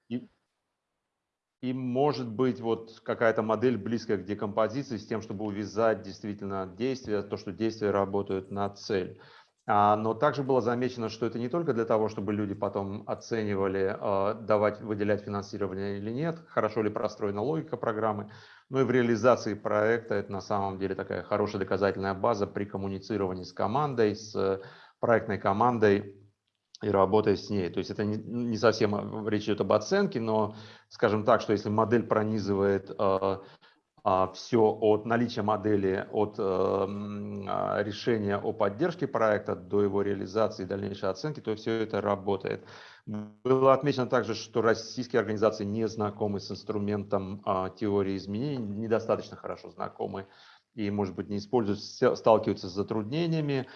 И, и может быть вот какая-то модель близкая к декомпозиции с тем, чтобы увязать действительно действия, то, что действия работают на цель. А, но также было замечено, что это не только для того, чтобы люди потом оценивали, а, давать, выделять финансирование или нет, хорошо ли простроена логика программы, но и в реализации проекта это на самом деле такая хорошая доказательная база при коммуницировании с командой, с проектной командой и работая с ней. То есть это не совсем речь идет об оценке, но, скажем так, что если модель пронизывает а, а, все от наличия модели, от а, решения о поддержке проекта до его реализации и дальнейшей оценки, то все это работает. Было отмечено также, что российские организации не знакомы с инструментом а, теории изменений, недостаточно хорошо знакомы и, может быть, не используют, сталкиваются с затруднениями.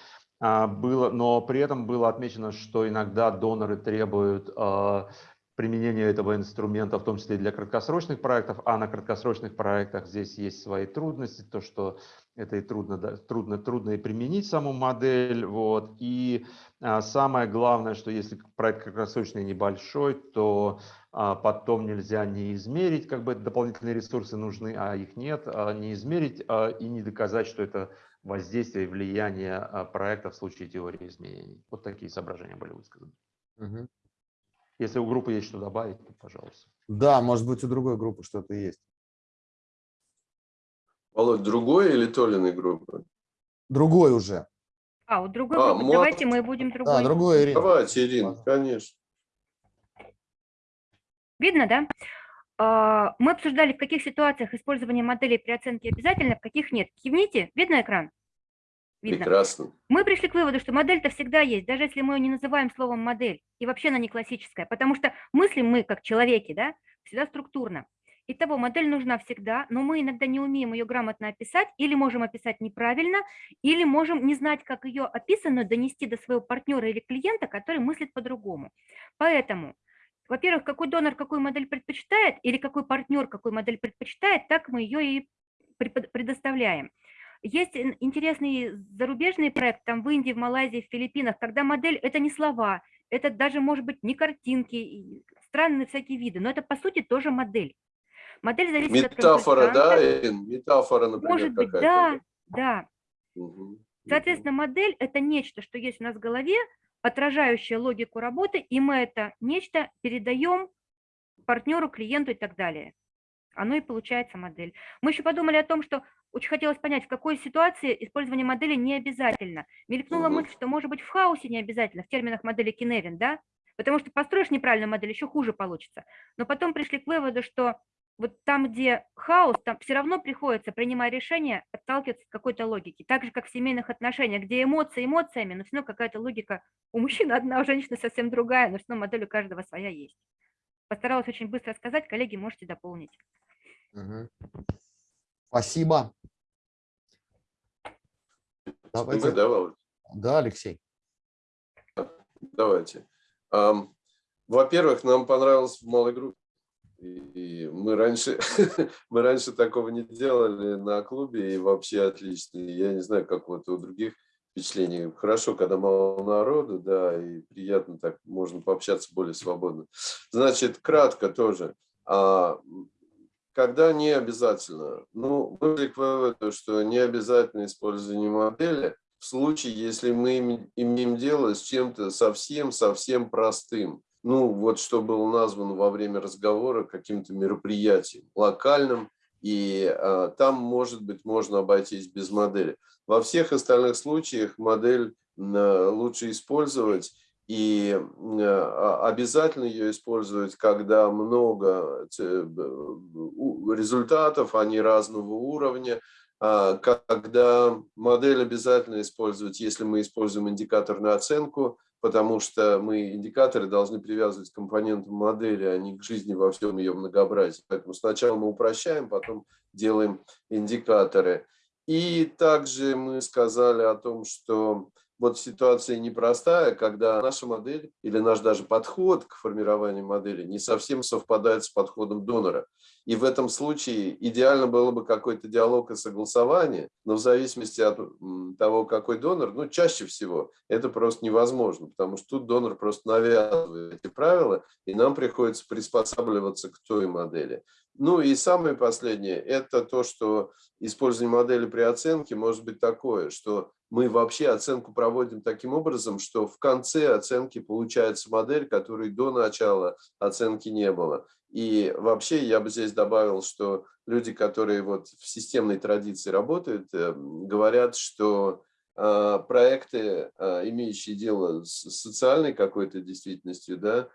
Было, но при этом было отмечено, что иногда доноры требуют применение этого инструмента, в том числе для краткосрочных проектов, а на краткосрочных проектах здесь есть свои трудности, то, что это и трудно, трудно, трудно и применить саму модель. Вот. И а, самое главное, что если проект краткосрочный небольшой, то а, потом нельзя не измерить, как бы дополнительные ресурсы нужны, а их нет, а, не измерить а, и не доказать, что это воздействие и влияние а, проекта в случае теории изменений. Вот такие соображения были высказаны. Угу. Если у группы есть что добавить, то пожалуйста. Да, может быть, у другой группы что-то есть. Володь, другой или Толиной группы? Другой уже. А, у другой а, группы. Давайте мы будем другой. Да, другой, Ирина. Давайте, Ирина, конечно. Видно, да? А, мы обсуждали, в каких ситуациях использование моделей при оценке обязательно, в каких нет. Кивните, видно экран? Видно. Прекрасно. Мы пришли к выводу, что модель-то всегда есть, даже если мы ее не называем словом модель, и вообще она не классическая, потому что мыслим мы, как человеки, да, всегда структурно. Итого, модель нужна всегда, но мы иногда не умеем ее грамотно описать, или можем описать неправильно, или можем не знать, как ее описанную донести до своего партнера или клиента, который мыслит по-другому. Поэтому, во-первых, какой донор какую модель предпочитает, или какой партнер какую модель предпочитает, так мы ее и предоставляем. Есть интересный зарубежный проект там в Индии, в Малайзии, в Филиппинах, когда модель – это не слова, это даже, может быть, не картинки, странные всякие виды, но это, по сути, тоже модель. Модель зависит Метафора, от да, Метафора, например, Может быть, да, да. Угу. Соответственно, модель – это нечто, что есть у нас в голове, отражающее логику работы, и мы это нечто передаем партнеру, клиенту и так далее. Оно и получается модель. Мы еще подумали о том, что очень хотелось понять, в какой ситуации использование модели не обязательно. Мелькнула угу. мысль, что может быть в хаосе не обязательно, в терминах модели Киневин, да? Потому что построишь неправильную модель, еще хуже получится. Но потом пришли к выводу, что вот там, где хаос, там все равно приходится, принимая решение, отталкиваться от какой-то логики. Так же, как в семейных отношениях, где эмоции эмоциями, но все равно какая-то логика у мужчины одна, у женщины совсем другая, но все равно модель у каждого своя есть. Постаралась очень быстро сказать, коллеги, можете дополнить. Угу. Спасибо. Давайте. Да, да, Алексей. Давайте. Во-первых, нам понравилось в малой группе. И мы раньше, [laughs] мы раньше такого не делали на клубе, и вообще отлично. Я не знаю, как вот у других впечатлений. Хорошо, когда мало народу, да, и приятно так, можно пообщаться более свободно. Значит, кратко тоже. А, когда не обязательно? Ну, мы к выводу, что не обязательно использование модели в случае, если мы имеем дело с чем-то совсем-совсем простым. Ну, вот что было названо во время разговора каким-то мероприятием, локальным, и а, там, может быть, можно обойтись без модели. Во всех остальных случаях модель а, лучше использовать, и а, обязательно ее использовать, когда много результатов, они разного уровня, когда модель обязательно использовать, если мы используем индикаторную оценку, потому что мы индикаторы должны привязывать к компонентам модели, а не к жизни во всем ее многообразии. Поэтому сначала мы упрощаем, потом делаем индикаторы. И также мы сказали о том, что вот ситуация непростая, когда наша модель или наш даже подход к формированию модели не совсем совпадает с подходом донора. И в этом случае идеально было бы какой-то диалог и согласование, но в зависимости от того, какой донор, ну, чаще всего это просто невозможно, потому что тут донор просто навязывает эти правила, и нам приходится приспосабливаться к той модели. Ну и самое последнее, это то, что использование модели при оценке может быть такое, что мы вообще оценку проводим таким образом, что в конце оценки получается модель, которой до начала оценки не было. И вообще я бы здесь добавил, что люди, которые вот в системной традиции работают, э, говорят, что э, проекты, э, имеющие дело с социальной какой-то действительностью, да,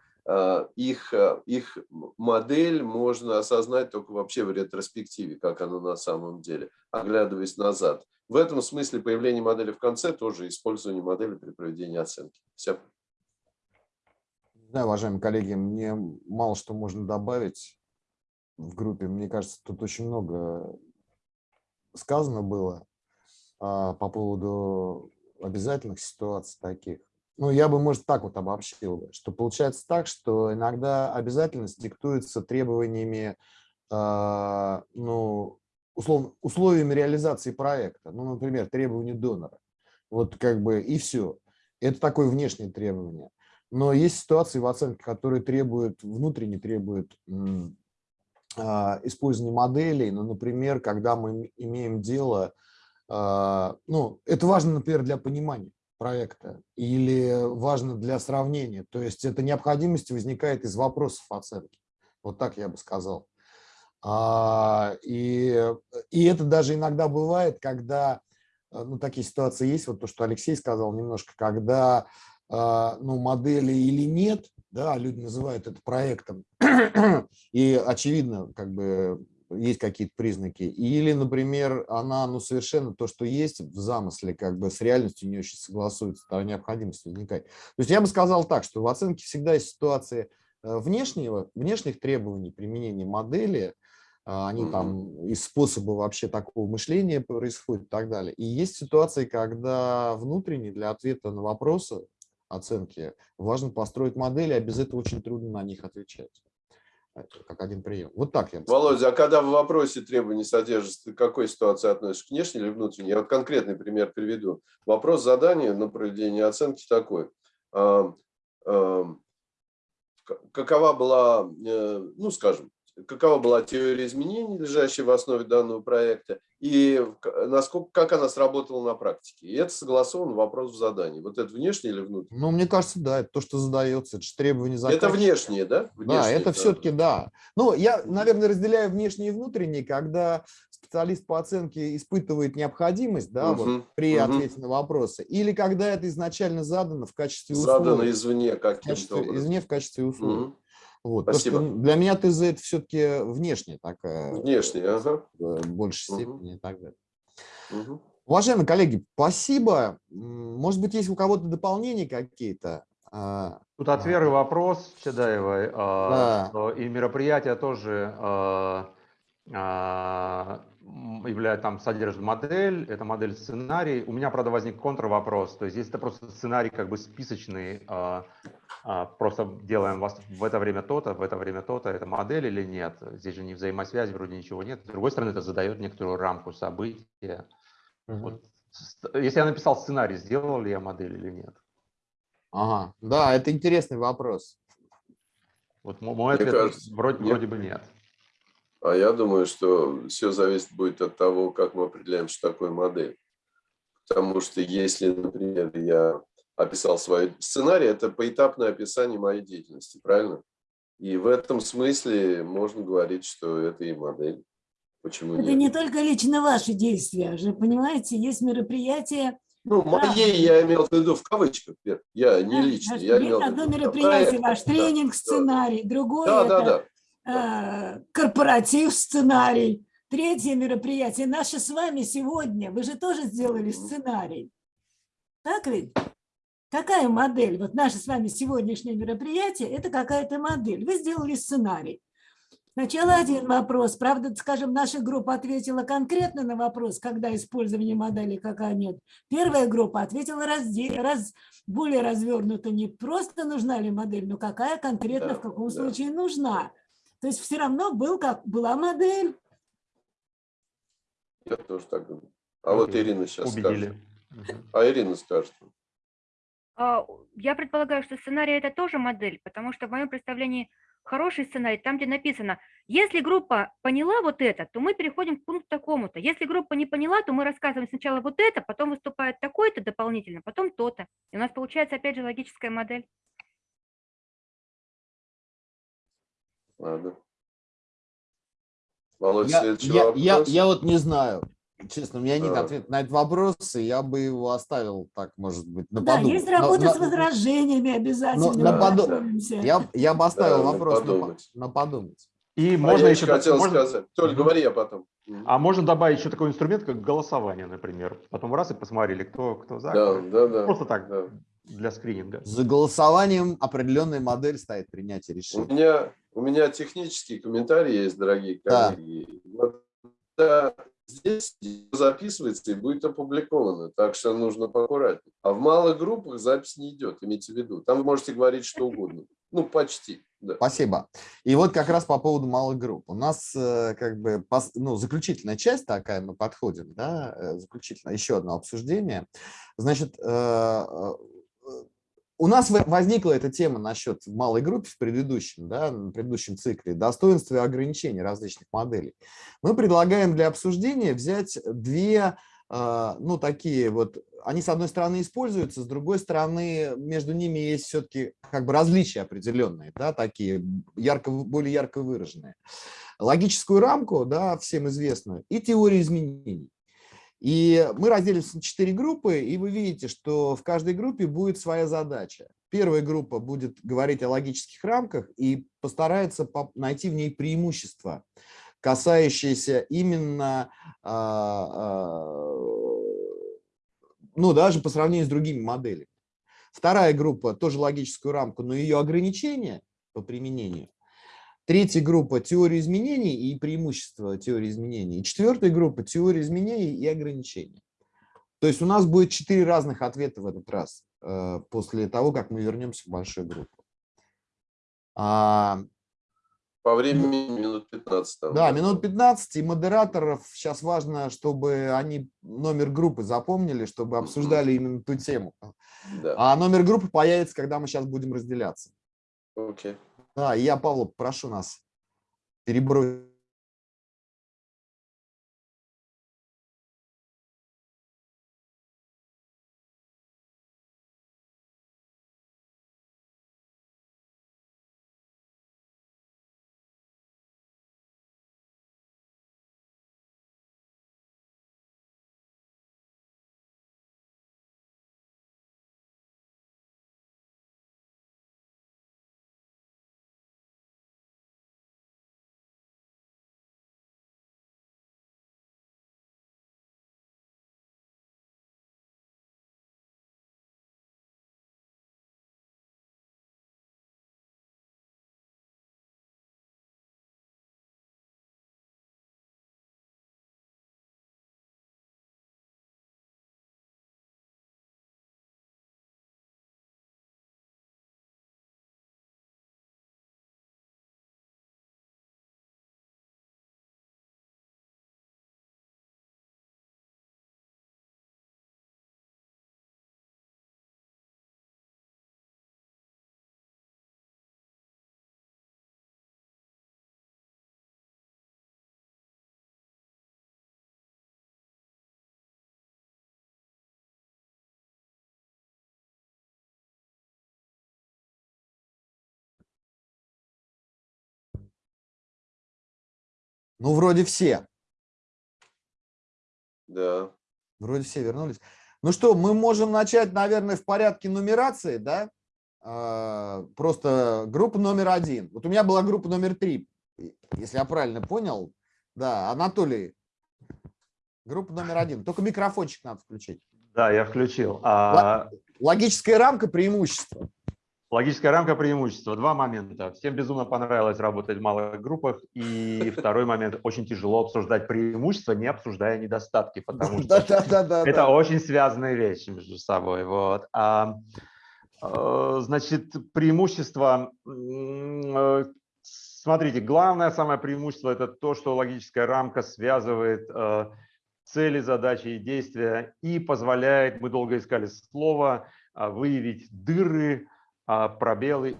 их, их модель можно осознать только вообще в ретроспективе, как она на самом деле, оглядываясь назад. В этом смысле появление модели в конце тоже использование модели при проведении оценки. Все. Да, уважаемые коллеги, мне мало что можно добавить в группе. Мне кажется, тут очень много сказано было а, по поводу обязательных ситуаций таких. Ну, я бы, может, так вот обобщил, что получается так, что иногда обязательность диктуется требованиями, а, ну, условно, условиями реализации проекта. Ну, например, требования донора. Вот как бы и все. Это такое внешнее требование. Но есть ситуации в оценке, которые требуют, внутренне требуют а, использования моделей. Ну, например, когда мы имеем дело, а, ну, это важно, например, для понимания проекта или важно для сравнения. То есть эта необходимость возникает из вопросов оценки. Вот так я бы сказал. А, и, и это даже иногда бывает, когда, ну, такие ситуации есть, вот то, что Алексей сказал немножко, когда ну, модели или нет, да, люди называют это проектом, [clears throat] и очевидно, как бы есть какие-то признаки, или, например, она, ну, совершенно то, что есть в замысле, как бы с реальностью не очень согласуется, тогда необходимость возникает. То есть я бы сказал так, что в оценке всегда есть ситуации э, внешнего, внешних требований применения модели, а, они там из способа вообще такого мышления происходят и так далее. И есть ситуации, когда внутренне для ответа на вопросы оценки, важно построить модели, а без этого очень трудно на них отвечать. Как один прием. Вот так я Володя, а когда в вопросе требований содержится, к какой ситуации относишься, к внешней или внутренней? Я вот конкретный пример приведу. Вопрос задания на проведение оценки такой. Какова была, э, ну скажем, какова была теория изменений, лежащая в основе данного проекта, и насколько, как она сработала на практике. И это согласован вопрос в задании. Вот это внешнее или внутреннее? Ну, мне кажется, да, это то, что задается, это же требование заказчика. Это внешнее, да? Внешнее, да, это да. все-таки да. Ну, я, наверное, разделяю внешнее и внутреннее, когда специалист по оценке испытывает необходимость да, угу, вот, при угу. ответе на вопросы, или когда это изначально задано в качестве условия. Задано извне каким-то образом. Извне в качестве условия. Угу. Вот. Спасибо. Что для меня ТЗ это все-таки внешне такая. Внешне, ага. В большей угу. степени и так далее. Угу. Уважаемые коллеги, спасибо. Может быть, есть у кого-то дополнения какие-то? А, Тут от Веры вопрос Чадаевой. А, да. И мероприятие тоже а, является, там содержит модель, это модель сценарий. У меня, правда, возник контрвопрос. То есть здесь это просто сценарий как бы списочный, а, просто делаем вас в это время то-то, в это время то-то, это модель или нет. Здесь же не взаимосвязи, вроде ничего нет. С другой стороны, это задает некоторую рамку события. Угу. Вот, если я написал сценарий, сделал ли я модель или нет? Ага, да, это интересный вопрос. Вот мой ответ кажется, вроде, нет. вроде бы нет. А я думаю, что все зависит будет от того, как мы определяем, что такое модель. Потому что если, например, я описал свой сценарий, это поэтапное описание моей деятельности, правильно? И в этом смысле можно говорить, что это и модель. Почему это нет? не только лично ваши действия, же понимаете, есть мероприятия. Ну, моей я имел в виду в кавычках, я не лично. Я имел одно мероприятие, ваш тренинг, сценарий, другое да, да, это да. Э, корпоратив, сценарий. Третье мероприятие наше с вами сегодня. Вы же тоже сделали сценарий. Так ведь? Какая модель? Вот наше с вами сегодняшнее мероприятие – это какая-то модель. Вы сделали сценарий. Сначала один вопрос. Правда, скажем, наша группа ответила конкретно на вопрос, когда использование модели, какая нет. Первая группа ответила разде... раз... более развернуто, не просто нужна ли модель, но какая конкретно, в каком случае нужна. То есть все равно был как, была модель. Я тоже так думаю. А вот Ирина сейчас Убедили. скажет. А Ирина скажет. А, Я предполагаю, что сценарий это тоже модель, потому что в моем представлении хороший сценарий, там, где написано, если группа поняла вот это, то мы переходим к пункту такому-то. Если группа не поняла, то мы рассказываем сначала вот это, потом выступает такой-то дополнительно, потом то-то. И у нас получается, опять же, логическая модель. Ладно. Володь, Я, следующий я, вопрос. я, я вот не знаю. Честно, у меня нет ответа на этот вопрос, и я бы его оставил так, может быть, на Да, подумать. есть На- работа на- с возражениями обязательно. на мы поду- готовимся. Я, я бы оставил Да, на вопрос на, по- подумать. на подумать. И А можно я еще хотел можно- сказать. Толь, говори, я потом. А можно добавить еще такой инструмент, как голосование, например. Потом раз и посмотрели, кто, кто за. Да, да, да. Просто так, да. Для скрининга. За голосованием определенная модель стоит принятие У решений. меня, у меня технический комментарий есть, дорогие Да. коллеги. Вот, да, здесь записывается и будет опубликовано, так что нужно поаккуратнее. А в малых группах запись не идет, имейте в виду. Там вы можете говорить что угодно. Ну, почти, да. Спасибо. И вот как раз по поводу малых групп. У нас э, как бы ну, заключительная часть такая, мы подходим, да, э, заключительное, еще одно обсуждение. Значит, э, у нас в- возникла эта тема насчет малой группы в предыдущем, да, на предыдущем цикле, достоинства и ограничений различных моделей. Мы предлагаем для обсуждения взять две, э, ну, такие вот, они с одной стороны используются, с другой стороны между ними есть все-таки как бы различия определенные, да, такие ярко, более ярко выраженные. Логическую рамку, да, всем известную, и теорию изменений. И мы разделились на четыре группы, и вы видите, что в каждой группе будет своя задача. Первая группа будет говорить о логических рамках и постарается по- найти в ней преимущества, касающиеся именно, а, а, ну, даже по сравнению с другими моделями. Вторая группа тоже логическую рамку, но ее ограничения по применению. Третья группа – теория изменений и преимущества теории изменений. И четвертая группа – теория изменений и ограничений. То есть у нас будет четыре разных ответа в этот раз, э, после того, как мы вернемся в большую группу. А, По времени минут 15. там, да, минут 15, и модераторов сейчас важно, чтобы они номер группы запомнили, чтобы обсуждали именно ту тему. Да, А номер группы появится, когда мы сейчас будем разделяться. окей. Да, я, Павло, прошу нас перебросить. Ну, вроде все. Да. Вроде все вернулись. Ну что, мы можем начать, наверное, в порядке нумерации, да? А, Просто группа номер один. Вот у меня была группа номер три, если я правильно понял. Да, Анатолий, группа номер один. Только микрофончик надо включить. Да, я включил. А, Логическая рамка преимущества. Логическая рамка преимущества. Два момента. Всем безумно понравилось работать в малых группах. И [laughs] второй момент. Очень тяжело обсуждать преимущества, не обсуждая недостатки, потому что это очень связанные вещи между собой. Вот. А, э, значит, преимущество м, э, смотрите, главное самое преимущество – это то, что логическая рамка связывает э, цели, задачи и действия и позволяет, мы долго искали слово, э, выявить дыры, пробелы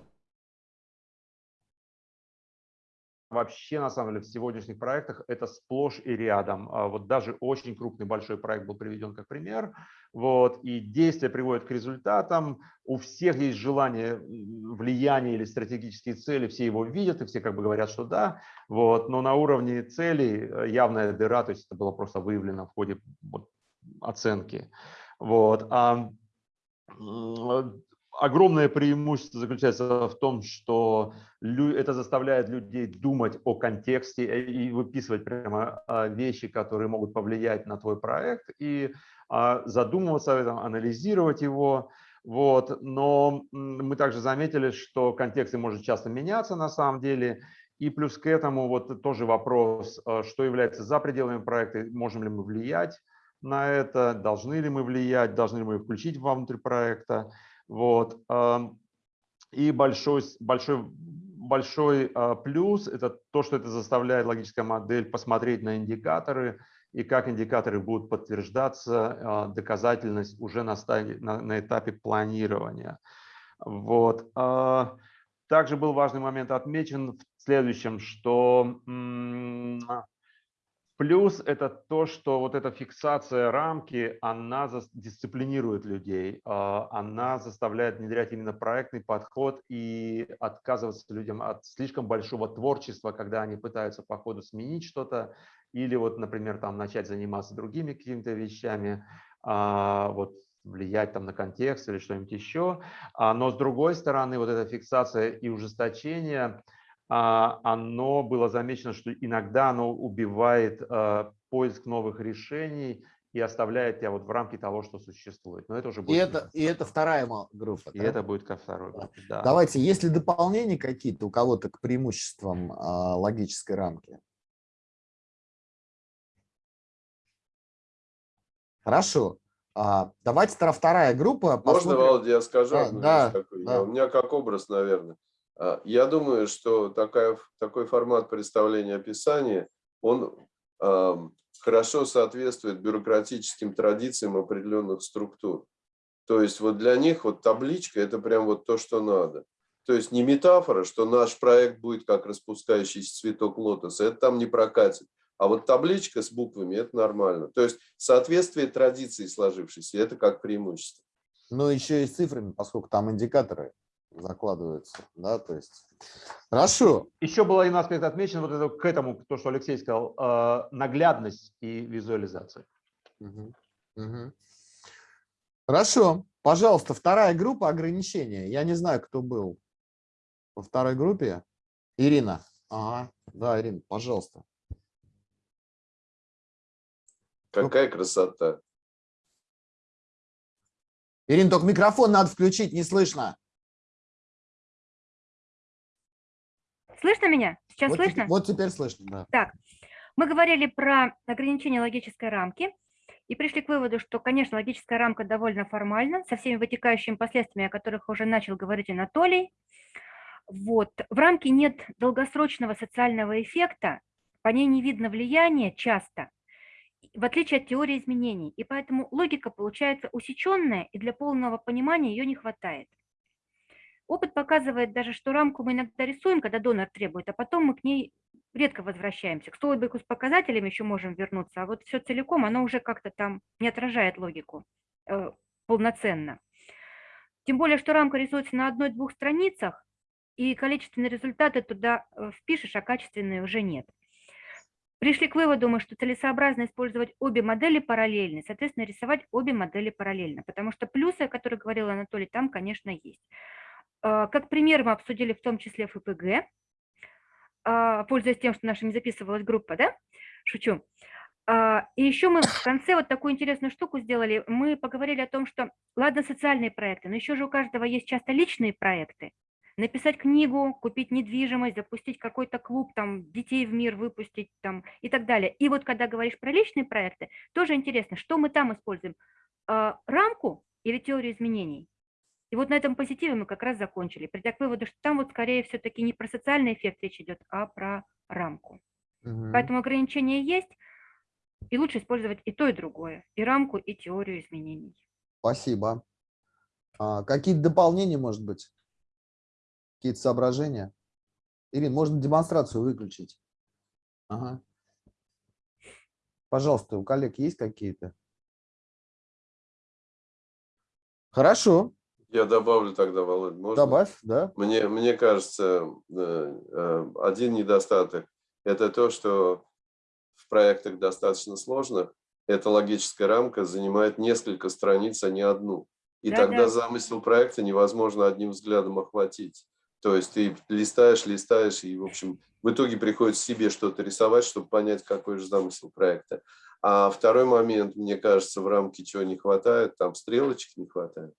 вообще, на самом деле, в сегодняшних проектах это сплошь и рядом. А вот даже очень крупный большой проект был приведен как пример. Вот, и действия приводят к результатам. У всех есть желание влияния или стратегические цели, все его видят, и все как бы говорят, что да. Вот, но на уровне целей э, явная дыра, то есть это было просто выявлено в ходе вот, оценки. Вот. А огромное преимущество заключается в том, что это заставляет людей думать о контексте э, и выписывать прямо а, вещи, которые могут повлиять на твой проект, и а, задумываться об этом, анализировать его. Вот. Но мы также заметили, что контексты может часто меняться на самом деле, и плюс к этому вот тоже вопрос, а, что является за пределами проекта, можем ли мы влиять на это, должны ли мы влиять, должны ли мы включить внутрь проекта. Вот. И большой, большой, большой а, плюс – это то, что это заставляет логическая модель посмотреть на индикаторы и как индикаторы будут подтверждаться, а, доказательность уже на, стадии, на, на этапе планирования. Вот. А, также был важный момент отмечен в следующем, что Плюс это то, что вот эта фиксация рамки, она дисциплинирует людей, а, она заставляет внедрять именно проектный подход и отказываться людям от слишком большого творчества, когда они пытаются по ходу сменить что-то или вот, например, там начать заниматься другими какими-то вещами, а, вот влиять там на контекст или что-нибудь еще. А, но с другой стороны, вот эта фиксация и ужесточение – оно было замечено, что иногда оно убивает а, поиск новых решений и оставляет тебя вот в рамке того, что существует. Но это уже будет. И это, и это вторая группа. И да? это будет ко второй группе, да. Давайте, есть ли дополнения какие-то у кого-то к преимуществам а, логической рамки? Хорошо. А, давайте вторая группа. Можно. Володя, я скажу? Да, да, да. У меня как образ, наверное. А, я думаю, что такая, такой формат представления описания, он э, хорошо соответствует бюрократическим традициям определенных структур. То есть вот для них вот табличка – это прям вот то, что надо. То есть не метафора, что наш проект будет как распускающийся цветок лотоса, это там не прокатит. А вот табличка с буквами – это нормально. То есть соответствие традиции сложившейся – это как преимущество. Ну, еще и с цифрами, поскольку там индикаторы закладываются, да, то есть. Хорошо. Еще было один аспект отмечен, вот это, к этому, то, что Алексей сказал, э, наглядность и визуализация. Угу. Угу. Хорошо. Пожалуйста, вторая группа ограничения. Я не знаю, кто был во второй группе. Ирина. Ага, да, Ирина, пожалуйста. Какая красота. Ирина, только микрофон надо включить, не слышно. Слышно меня? Сейчас вот слышно? Теперь, вот теперь слышно, да. Так, мы говорили про ограничение логической рамки и пришли к выводу, что, конечно, логическая рамка довольно формальна, со всеми вытекающими последствиями, о которых уже начал говорить Анатолий. Вот. В рамке нет долгосрочного социального эффекта, по ней не видно влияния часто, в отличие от теории изменений. И поэтому логика получается усеченная, и для полного понимания ее не хватает. Опыт показывает даже, что рамку мы иногда рисуем, когда донор требует, а потом мы к ней редко возвращаемся. К столбику с показателями еще можем вернуться, а вот все целиком, оно уже как-то там не отражает логику э, полноценно. Тем более, что рамка рисуется на одной-двух страницах, и количественные результаты туда э, впишешь, а качественные уже нет. Пришли к выводу мы, что целесообразно использовать обе модели параллельно, соответственно, рисовать обе модели параллельно, потому что плюсы, о которых говорил Анатолий, там, конечно, есть. А, как пример мы обсудили в том числе ФПГ, а, пользуясь тем, что наша не записывалась группа, да? Шучу. А, и еще мы в конце вот такую интересную штуку сделали. Мы поговорили о том, что, ладно, социальные проекты, но еще же у каждого есть часто личные проекты. Написать книгу, купить недвижимость, запустить какой-то клуб, там, детей в мир выпустить там, и так далее. И вот когда говоришь про личные проекты, тоже интересно, что мы там используем? Рамку или теорию изменений? И вот на этом позитиве мы как раз закончили, придя к выводу, что там вот скорее все-таки не про социальный эффект речь идет, а про рамку. Угу. Поэтому ограничения есть, и лучше использовать и то, и другое, и рамку, и теорию изменений. Спасибо. А, какие-то дополнения, может быть? Какие-то соображения? Ирина, можно демонстрацию выключить? Ага. Пожалуйста, у коллег есть какие-то? Хорошо. Я добавлю тогда, Володь, можно? Добавь, да. Мне, мне кажется, э, э, один недостаток – это то, что в проектах достаточно сложных эта логическая рамка занимает несколько страниц, а не одну. И да, тогда да. замысел проекта невозможно одним взглядом охватить. То есть ты листаешь, листаешь, и, в общем, в итоге приходится себе что-то рисовать, чтобы понять, какой же замысел проекта. А второй момент, мне кажется, в рамке чего не хватает, там стрелочек не хватает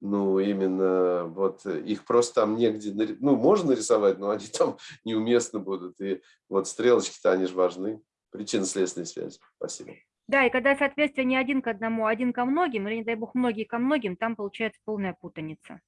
ну, именно вот их просто там негде, ну, можно нарисовать, но они [laughs] там неуместно будут. И вот стрелочки-то, они же важны. Причинно-следственной связи. Спасибо. Да, и когда соответствие не один к одному, а один ко многим, или, не дай бог, многие ко многим, там получается полная путаница.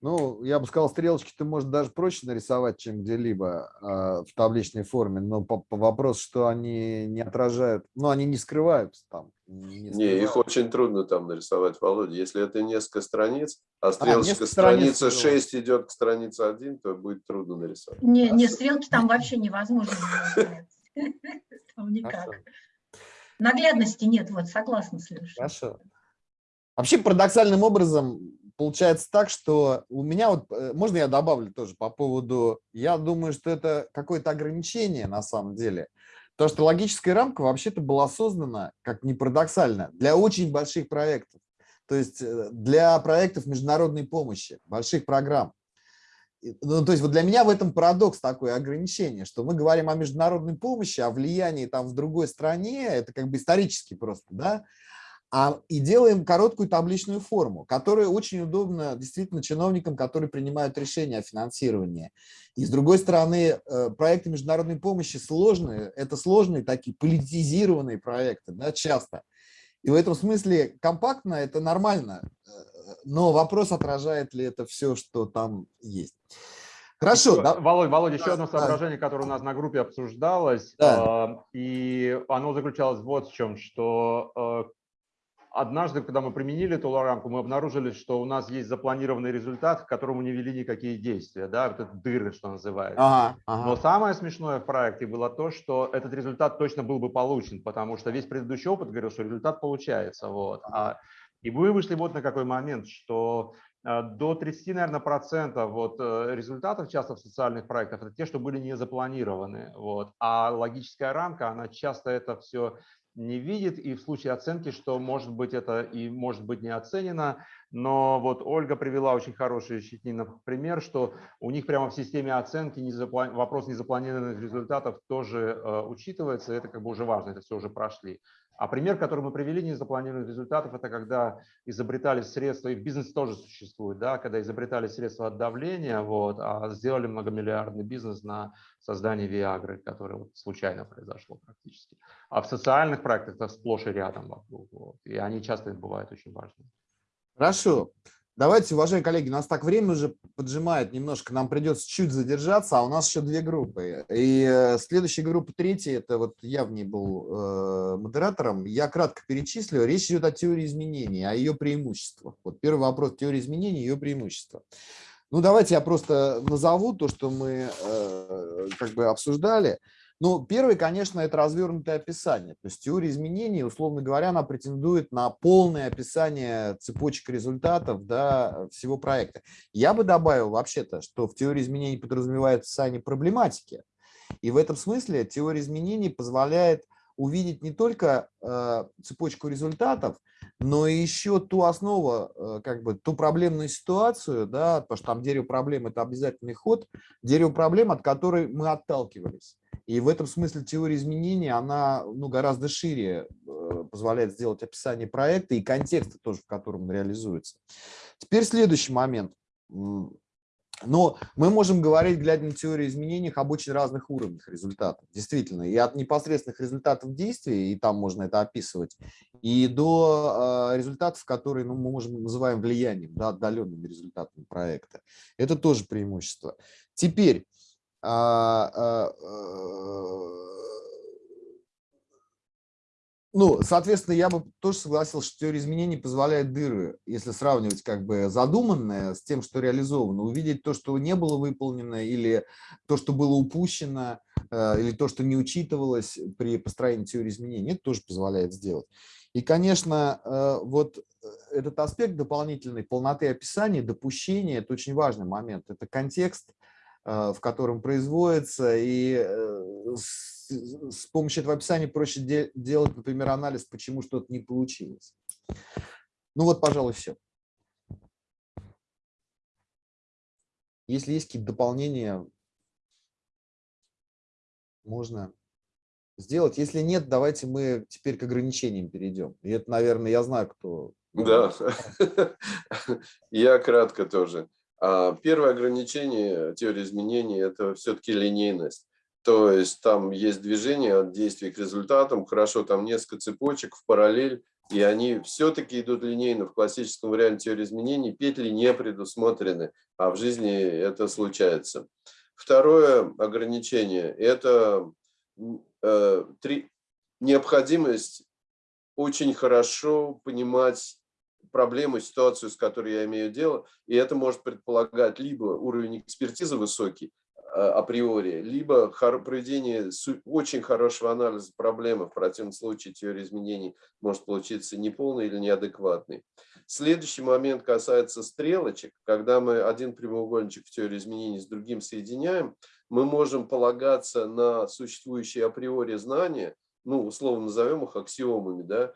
Ну, я бы сказал, стрелочки ты можешь даже проще нарисовать, чем где-либо э, в табличной форме, но по, по вопрос, что они не отражают, ну, они не скрываются там. Не, не, их очень трудно там нарисовать, Володя. Если это несколько страниц, а стрелочка а, страница 6 идет к странице 1, то будет трудно нарисовать. Не, не стрелки там вообще невозможно [laughs] Там никак. Наглядности нет, вот согласна с Лешей. Хорошо. Вообще парадоксальным образом получается так, что у меня вот, э, можно я добавлю тоже по поводу, я думаю, что это какое-то ограничение на самом деле. То, что логическая рамка вообще-то была создана, как ни парадоксально, для очень больших проектов. То есть э, для проектов международной помощи, больших программ. Ну, то есть вот для меня в этом парадокс такое ограничение, что мы говорим о международной помощи, о влиянии там в другой стране, это как бы исторически просто, да, а, и делаем короткую табличную форму, которая очень удобна действительно чиновникам, которые принимают решения о финансировании. И с другой стороны, э, проекты международной помощи сложные, это сложные такие политизированные проекты, да, часто. И в этом смысле компактно это нормально, э, но вопрос, отражает ли это все, что там есть. Хорошо. Еще, да? Володь, Володь, еще одно соображение, которое у нас на группе обсуждалось, да. э, и оно заключалось вот в чем, что э, однажды, когда мы применили эту рамку, мы обнаружили, что у нас есть запланированный результат, к которому не вели никакие действия, да, вот это дыры, что называется. Ага, ага. Но самое смешное в проекте было то, что этот результат точно был бы получен, потому что весь предыдущий опыт говорил, что результат получается. Вот. А, и мы вышли вот на какой момент, что э, до 30, наверное, процентов вот э, результатов часто в социальных проектах это те, что были не запланированы. Вот. А логическая рамка, она часто это все не видит, и в случае оценки, что может быть это и может быть не оценено, но вот Ольга привела очень хороший Щетинов пример, что у них прямо в системе оценки вопрос незапланированных результатов тоже э, учитывается, это как бы уже важно, это все уже прошли. А пример, который мы привели незапланированных результатов, это когда изобретали средства, и в бизнесе тоже существует, да, когда изобретали средства от давления, вот, а сделали многомиллиардный бизнес на создание Виагры, которое вот случайно произошло практически. А в социальных проектах это сплошь и рядом вокруг, вот, и они часто бывают очень важными. Хорошо. Давайте, уважаемые коллеги, нас так время уже поджимает немножко, нам придется чуть задержаться, а у нас еще две группы. И э, следующая группа, третья, это вот я в ней был э, модератором, я кратко перечислю. Речь идет о теории изменений, о ее преимуществах. Вот первый вопрос, теория изменений, ее преимущества. Ну, давайте я просто назову то, что мы э, как бы обсуждали. Ну, первый, конечно, это развернутое описание. То есть теория изменений, условно говоря, она претендует на полное описание цепочек результатов да, всего проекта. Я бы добавил вообще-то, что в теории изменений подразумевается описание проблематики. И в этом смысле теория изменений позволяет увидеть не только э, цепочку результатов, но и еще ту основу, э, как бы ту проблемную ситуацию, да, потому что там дерево проблем – это обязательный ход, дерево проблем, от которой мы отталкивались. И в этом смысле теория изменений, она ну, гораздо шире э, позволяет сделать описание проекта и контекста тоже, в котором он реализуется. Теперь следующий момент. Но мы можем говорить, глядя на теорию изменений, об очень разных уровнях результатов. Действительно, и от непосредственных результатов действий, и там можно это описывать, и до э, результатов, которые ну, мы можем называем влиянием, да, отдаленными результатами проекта. Это тоже преимущество. Теперь, ну, соответственно, я бы тоже согласился, что теория изменений позволяет дыры, если сравнивать как бы задуманное с тем, что реализовано, увидеть то, что не было выполнено, или то, что было упущено, э, или то, что не учитывалось при построении теории изменений. Это тоже позволяет сделать. И, конечно, э, вот этот аспект дополнительной полноты описания, допущения – это очень важный момент. Это контекст, э, в котором производится, и с помощью этого описания проще де делать, например, анализ, почему что-то не получилось. Ну вот, пожалуй, все. Если есть какие-то дополнения, можно сделать. Если нет, давайте мы теперь к ограничениям перейдем. И это, наверное, я знаю, кто... Да, [laughs] я кратко тоже. А, первое ограничение теории изменений – это все-таки линейность. То есть там есть движение от действий к результатам, хорошо, там несколько цепочек в параллель, и они все-таки идут линейно. В классическом варианте теории изменений петли не предусмотрены, а в жизни это случается. Второе ограничение – это э, три, необходимость очень хорошо понимать проблему, ситуацию, с которой я имею дело, и это может предполагать либо уровень экспертизы высокий, Э, априори, либо проведение очень хорошего анализа проблемы, в противном случае теория изменений может получиться неполной или неадекватной. Следующий момент касается стрелочек. Когда мы один прямоугольничек в теории изменений с другим соединяем, мы можем полагаться на существующие априори знания, ну, условно назовем их аксиомами, да,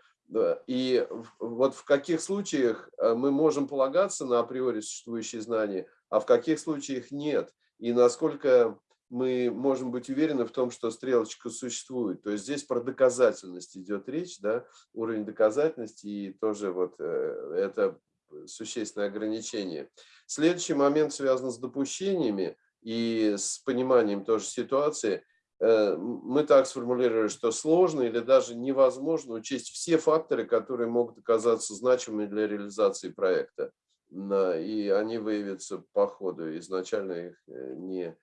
и вот в каких случаях э, мы можем полагаться на априори существующие знания, а в каких случаях нет и насколько мы можем быть уверены в том, что стрелочка существует. То есть здесь про доказательность идет речь, да, уровень доказательности, и тоже вот э, это существенное ограничение. Следующий момент связан с допущениями и с пониманием тоже ситуации. Э, мы так сформулировали, что сложно или даже невозможно учесть все факторы, которые могут оказаться значимыми для реализации проекта и они выявятся по ходу, изначально их э, не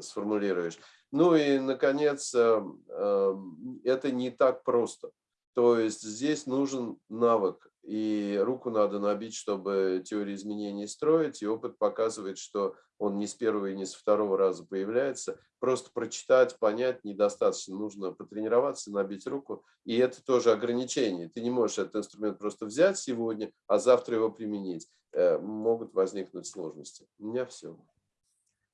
сформулируешь. Ну и, наконец, эм, эм, это не так просто. То есть здесь нужен навык, и руку надо набить, чтобы теорию изменений строить, и опыт показывает, что он не с первого и не с второго раза появляется. Просто прочитать, понять недостаточно, нужно потренироваться, набить руку, и это тоже ограничение. Ты не можешь этот инструмент просто взять сегодня, а завтра его применить. Э, могут возникнуть сложности. У меня все.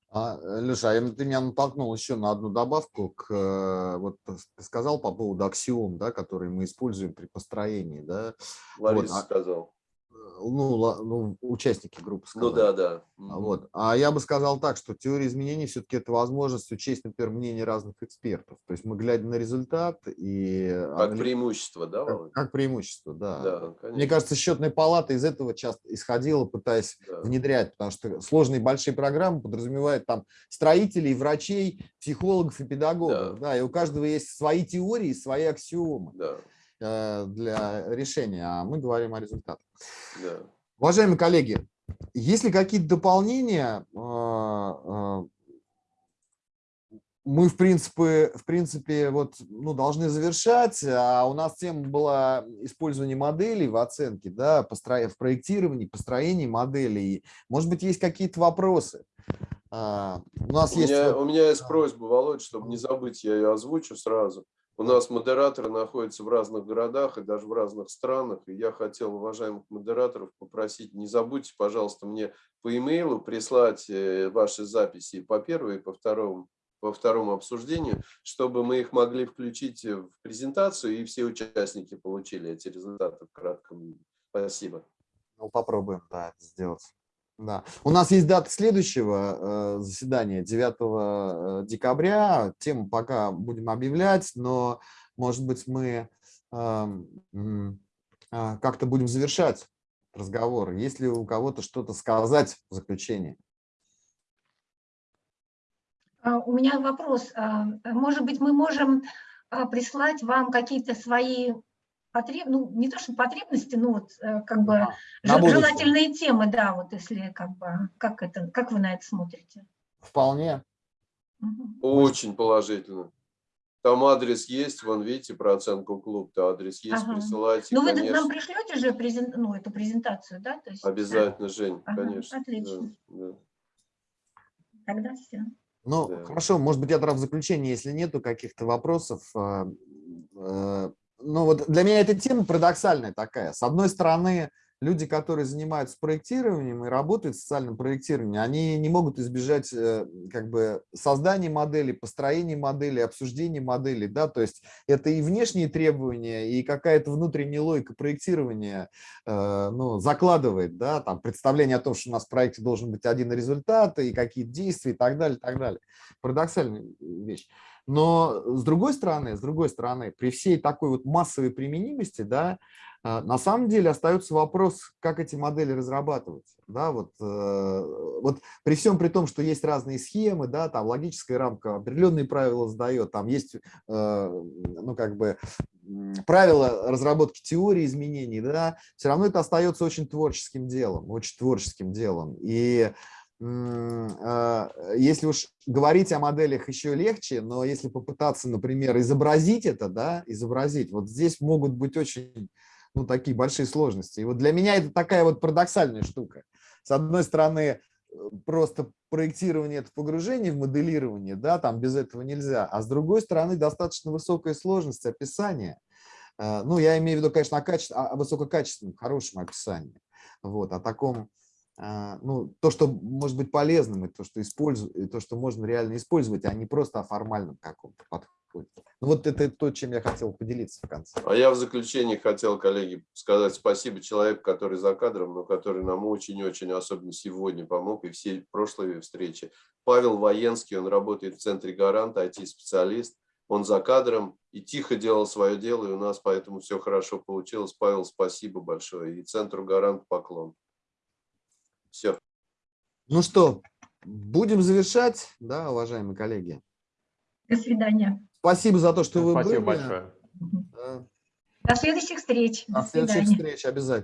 А, э, Леша, а ты меня натолкнул еще на одну добавку. К, э, вот ты сказал по поводу аксиом, да, которые мы используем при построении. Да? Лариса вот, сказал ну, ну, участники группы сказали. Ну да, да. Вот. А я бы сказал так, что теория изменений все-таки это возможность учесть, например, мнение разных экспертов. То есть мы глядя на результат и... Как преимущество, да, Как, как преимущество, да. да конечно. Мне кажется, счетная палата из этого часто исходила, пытаясь да. внедрять, потому что сложные большие программы подразумевают там строителей, врачей, психологов и педагогов. Да. Да, и у каждого есть свои теории, свои аксиомы. Да. Э, для решения, а мы говорим о результатах. Да. Уважаемые коллеги, есть ли какие-то дополнения? Э, э, мы, в принципе, в принципе вот, ну, должны завершать, а у нас тема была использование моделей в оценке, да, в проектировании, построении моделей. Может быть, есть какие-то вопросы? У нас у есть... Меня, у меня есть просьба, Володь, чтобы не забыть, я ее озвучу сразу. У нас модераторы находятся в разных городах и даже в разных странах. И я хотел уважаемых модераторов попросить, не забудьте, пожалуйста, мне по имейлу прислать э, ваши записи по первой и по второму, по второму обсуждению, чтобы мы их могли включить в презентацию, и все участники получили эти результаты в кратком виде. Спасибо. Ну, попробуем, да, сделать. Да. У нас есть дата следующего э, заседания, 9 э, декабря. Тему пока будем объявлять, но, может быть, мы э, э, как-то будем завершать разговор. Есть ли у кого-то что-то сказать в заключение? А, У меня вопрос. А, Может быть, мы можем а, прислать вам какие-то свои потреб... ну, не то что потребности, но вот э, как бы будущее. желательные темы, да, вот если как бы, как это, как вы на это смотрите? Вполне. Мгм. Очень положительно. Там адрес есть, вон видите, про оценку клуб, то адрес есть, Ага. присылайте, Ну, вы конечно. нам пришлете же презен- ну, эту презентацию, да? То есть, Обязательно, Жень, Ага, конечно. да, отлично. да. Тогда все. Ну, Да. хорошо, может быть, я тогда в заключение, если нету каких-то вопросов. э, э, Ну, вот для меня эта тема парадоксальная такая. С одной стороны, люди, которые занимаются проектированием и работают в социальном проектировании, они не могут избежать э, как бы создания модели, построения модели, обсуждения модели, да, то есть это и внешние требования, и какая-то внутренняя логика проектирования э, ну, закладывает, да, там представление о том, что у нас в проекте должен быть один результат, и какие действия, и так далее, и так далее. Парадоксальная вещь. Но с другой стороны, с другой стороны, при всей такой вот массовой применимости, да, а, на самом деле остается вопрос, как эти модели разрабатывать. Да, вот, э, вот при всем при том, что есть разные схемы, да, там логическая рамка определенные правила задает, там есть, э, ну, как бы, правила разработки теории изменений, да, все равно это остается очень творческим делом, очень творческим делом. И э, если уж говорить о моделях еще легче, но если попытаться, например, изобразить это, да, изобразить, вот здесь могут быть очень ну, такие большие сложности. И вот для меня это такая вот парадоксальная штука. С одной стороны, просто проектирование – это погружение в моделирование, да, там без этого нельзя. А с другой стороны, достаточно высокая сложность описания. Э, Ну, я имею в виду, конечно, о, каче... о высококачественном, хорошем описании. Вот, о таком, ну, то, что может быть полезным, и то, что, использу... и то, что можно реально использовать, а не просто о формальном каком-то подходе. Ну, вот это то, чем я хотел поделиться в конце. А я в заключение хотел, коллеги, сказать спасибо человеку, который за кадром, но который нам очень-очень, особенно сегодня, помог, и все прошлые встречи. Павел Военский, он работает в центре «Гарант», IT-специалист. Он за кадром и тихо делал свое дело, и у нас поэтому все хорошо получилось. Павел, спасибо большое. И центру «Гарант» поклон. Все. Ну что, будем завершать, да, уважаемые коллеги? До свидания. Спасибо за то, что вы Спасибо были. большое. Мгм. Да. До следующих встреч. До До следующих свидания. встреч обязательно.